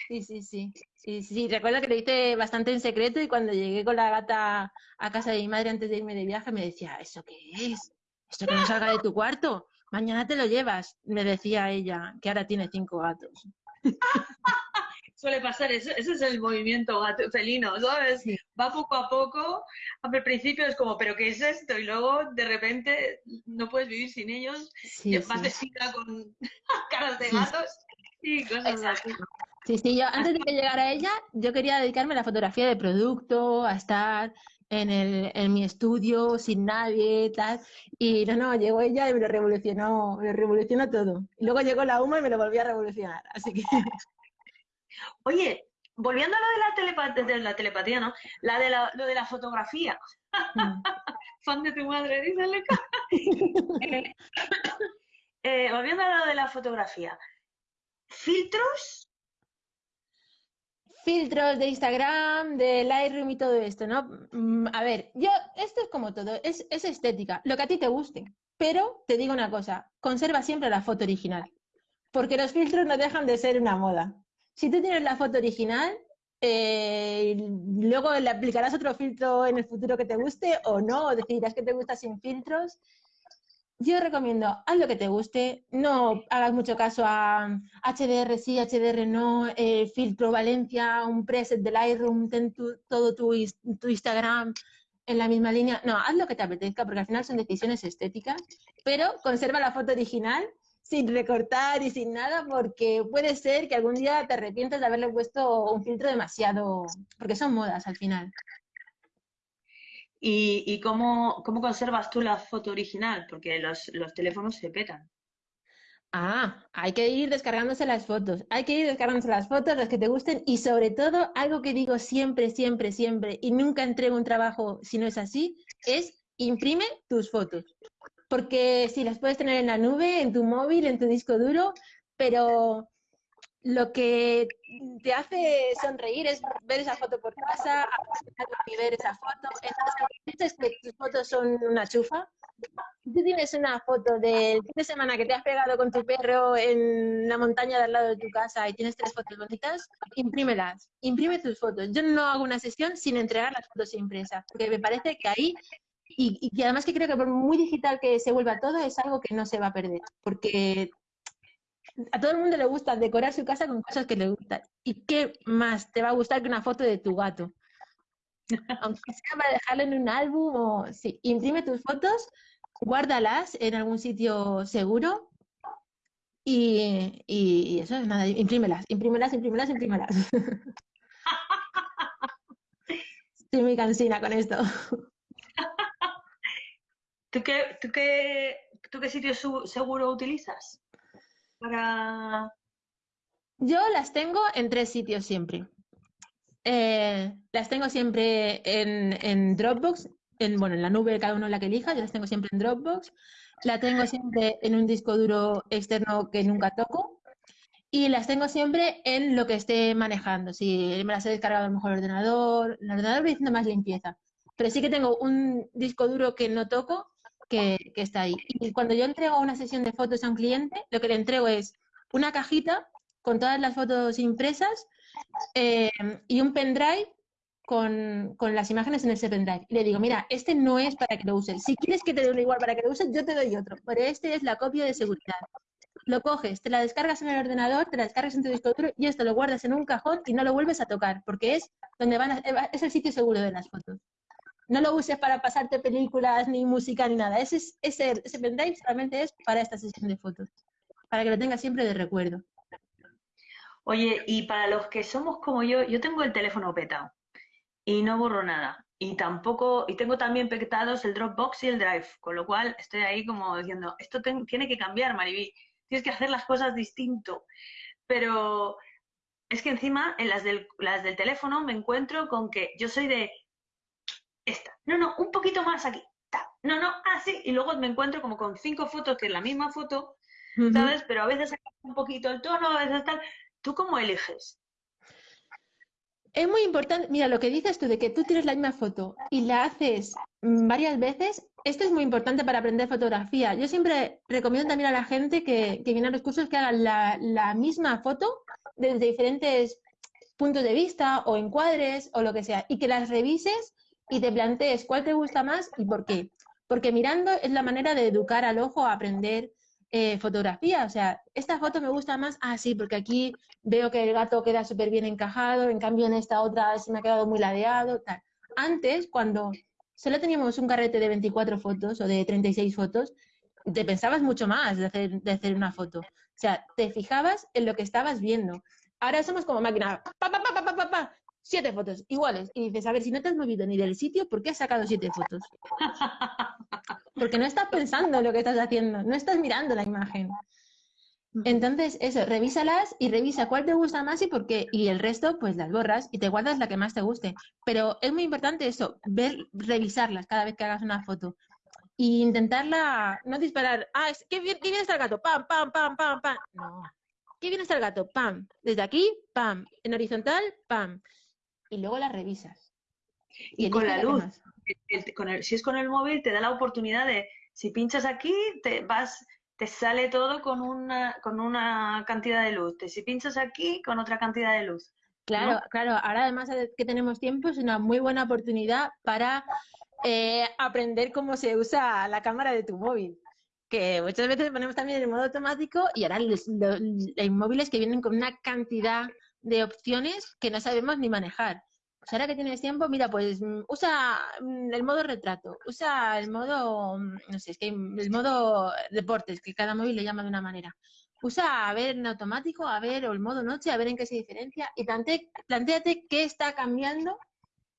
Sí, sí, sí. Sí, sí, recuerdo que lo hice bastante en secreto y cuando llegué con la gata a casa de mi madre antes de irme de viaje me decía, ¿eso qué es? ¿Esto que no salga de tu cuarto? Mañana te lo llevas, me decía ella, que ahora tiene cinco gatos. [LAUGHS] Suele pasar, ese es el movimiento gato, felino, ¿sabes? Va poco a poco, al principio es como, ¿pero qué es esto? Y luego de repente no puedes vivir sin ellos, sí, vas con [LAUGHS] caras de gatos Sí, Sí, sí, yo antes de que llegara ella, yo quería dedicarme a la fotografía de producto, a estar en, el, en mi estudio sin nadie, tal. Y no, no, llegó ella y me lo revolucionó, me lo revolucionó todo. Y luego llegó la UMA y me lo volvió a revolucionar. Así que. [LAUGHS] Oye, volviendo a lo de la, telepatía, de la telepatía, ¿no? La de la, lo de la fotografía. Mm. [LAUGHS] Fan de tu madre, dísele. [LAUGHS] eh, [COUGHS] eh, volviendo a lo de la fotografía. ¿Filtros? Filtros de Instagram, de Lightroom y todo esto, ¿no? Mm, a ver, yo, esto es como todo, es, es estética, lo que a ti te guste. Pero te digo una cosa, conserva siempre la foto original, porque los filtros no dejan de ser una moda. Si tú tienes la foto original, eh, luego le aplicarás otro filtro en el futuro que te guste o no, o decidirás que te gusta sin filtros yo recomiendo, haz lo que te guste, no hagas mucho caso a HDR sí, HDR no, eh, filtro Valencia, un preset de Lightroom, ten todo tu, tu, Instagram en la misma línea. No, haz lo que te apetezca, porque al final son decisiones estéticas, pero conserva la foto original sin recortar y sin nada, porque puede ser que algún día te arrepientas de haberle puesto un filtro demasiado, porque son modas al final. ¿Y, cómo, conservas tú la foto original? Porque los, teléfonos se petan. Ah, hay que ir descargándose las fotos, hay que ir descargándose las fotos, las que te gusten y sobre todo algo que digo siempre, siempre, siempre y nunca entrego un trabajo si no es así, es imprime tus fotos. Porque si las puedes tener en la nube, en tu móvil, en tu disco duro, pero lo que te hace sonreír es ver esa foto por casa, y ver esa foto. Entonces, que tus fotos son una chufa, tú tienes una foto del fin de semana que te has pegado con tu perro en la montaña de al lado de tu casa y tienes tres fotos bonitas, imprímelas, imprime tus fotos. Yo no hago una sesión sin entregar las fotos impresas, porque me parece que ahí, y, y además que creo que por muy digital que se vuelva todo, es algo que no se va a perder, porque a todo el mundo le gusta decorar su casa con cosas que le gustan. ¿Y qué más te va a gustar que una foto de tu gato? [LAUGHS] Aunque sea para dejarlo en un álbum o sí, imprime tus fotos guárdalas en algún sitio seguro y, eso, nada, imprímelas, imprímelas, imprímelas, imprímelas. [LAUGHS] Estoy muy cansina con esto. [LAUGHS] ¿Tú qué, tú qué, tú qué sitio seguro utilizas? Para... Yo las tengo en tres sitios siempre. Eh, las tengo siempre en, en Dropbox, en, bueno, en la nube, cada uno la que elija, yo las tengo siempre en Dropbox, la tengo siempre en un disco duro externo que nunca toco y las tengo siempre en lo que esté manejando. Si me las he descargado a lo mejor el ordenador, el ordenador voy haciendo más limpieza, pero sí que tengo un disco duro que no toco que, está ahí. Y cuando yo entrego una sesión de fotos a un cliente, lo que le entrego es una cajita con todas las fotos impresas eh, y un pendrive con, las imágenes en ese pendrive. Y le digo, mira, este no es para que lo uses. Si quieres que te dé uno igual para que lo uses, yo te doy otro. Pero este es la copia de seguridad. Lo coges, te la descargas en el ordenador, te la descargas en tu disco duro y esto lo guardas en un cajón y no lo vuelves a tocar, porque es donde van es el sitio seguro de las fotos. No lo uses para pasarte películas, ni música, ni nada. Ese, ese, ese pendrive solamente es para esta sesión de fotos, para que lo tengas siempre de recuerdo. Oye, y para los que somos como yo, yo tengo el teléfono petado y no borro nada. Y tampoco, y tengo también pectados el Dropbox y el Drive, con lo cual estoy ahí como diciendo, esto tiene que cambiar, Mariví, tienes que hacer las cosas distinto. Pero es que encima en las del, las del teléfono me encuentro con que yo soy de esta, no, no, un poquito más aquí, no, no, así, y luego me encuentro como con cinco fotos que es la misma foto, ¿sabes? Pero a veces un poquito el tono, a veces tal. ¿Tú cómo eliges? Es muy importante, mira, lo que dices tú de que tú tienes la misma foto y la haces varias veces, esto es muy importante para aprender fotografía. Yo siempre recomiendo también a la gente que, viene a los cursos que hagan la, misma foto desde diferentes puntos de vista o encuadres o lo que sea y que las revises y te plantees cuál te gusta más y por qué. Porque mirando es la manera de educar al ojo a aprender eh, fotografía. O sea, esta foto me gusta más, ah, sí, porque aquí veo que el gato queda súper bien encajado, en cambio en esta otra se me ha quedado muy ladeado. Antes, cuando solo teníamos un carrete de 24 fotos o de 36 fotos, te pensabas mucho más de hacer, una foto. O sea, te fijabas en lo que estabas viendo. Ahora somos como máquina, siete fotos iguales. Y dices, a ver, si no te has movido ni del sitio, ¿por qué has sacado siete fotos? [LAUGHS] Porque no estás pensando en lo que estás haciendo, no estás mirando la imagen. Entonces, eso, revísalas y revisa cuál te gusta más y por qué. Y el resto, pues las borras y te guardas la que más te guste. Pero es muy importante eso, ver, revisarlas cada vez que hagas una foto. Y intentarla, no disparar, ah, ¿qué bien, qué bien está el gato, pam, pam, pam, pam, pam. No. ¿Qué bien está el gato? Pam. Desde aquí, pam. En horizontal, pam y luego las revisas. Y, con la luz, si es con el móvil, te da la oportunidad de, si pinchas aquí, te vas, te sale todo con una, con una cantidad de luz. Si pinchas aquí, con otra cantidad de luz. Claro, claro. Ahora además que tenemos tiempo, es una muy buena oportunidad para eh, aprender cómo se usa la cámara de tu móvil. Que muchas veces ponemos también en modo automático y ahora los, hay móviles que vienen con una cantidad de opciones que no sabemos ni manejar. Pues ahora que tienes tiempo, mira, pues mm, usa mm, el modo retrato, usa el modo, mm, no sé, es que el modo deportes, que cada móvil le llama de una manera. Usa a ver en automático, a ver, o el modo noche, a ver en qué se diferencia y plante, planteate qué está cambiando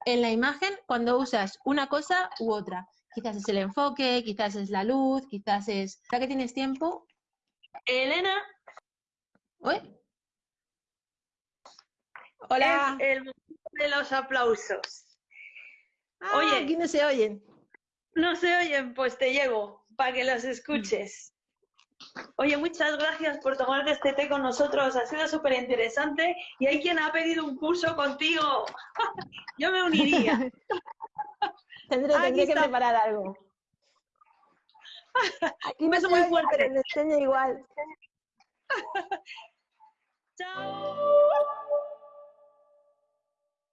en la imagen cuando usas una cosa u otra. Quizás es el enfoque, quizás es la luz, quizás es... Ahora que tienes tiempo, Elena. Hola. Es el momento de los aplausos. Ah, Oye, aquí no se oyen. No se oyen, pues te llevo para que los escuches. Oye, muchas gracias por tomarte este té con nosotros. Ha sido súper interesante y hay quien ha pedido un curso contigo. [LAUGHS] Yo me uniría. [LAUGHS] tendré, tendré que preparar algo. [LAUGHS] Aquí me muy fuerte. enseña igual. Chao.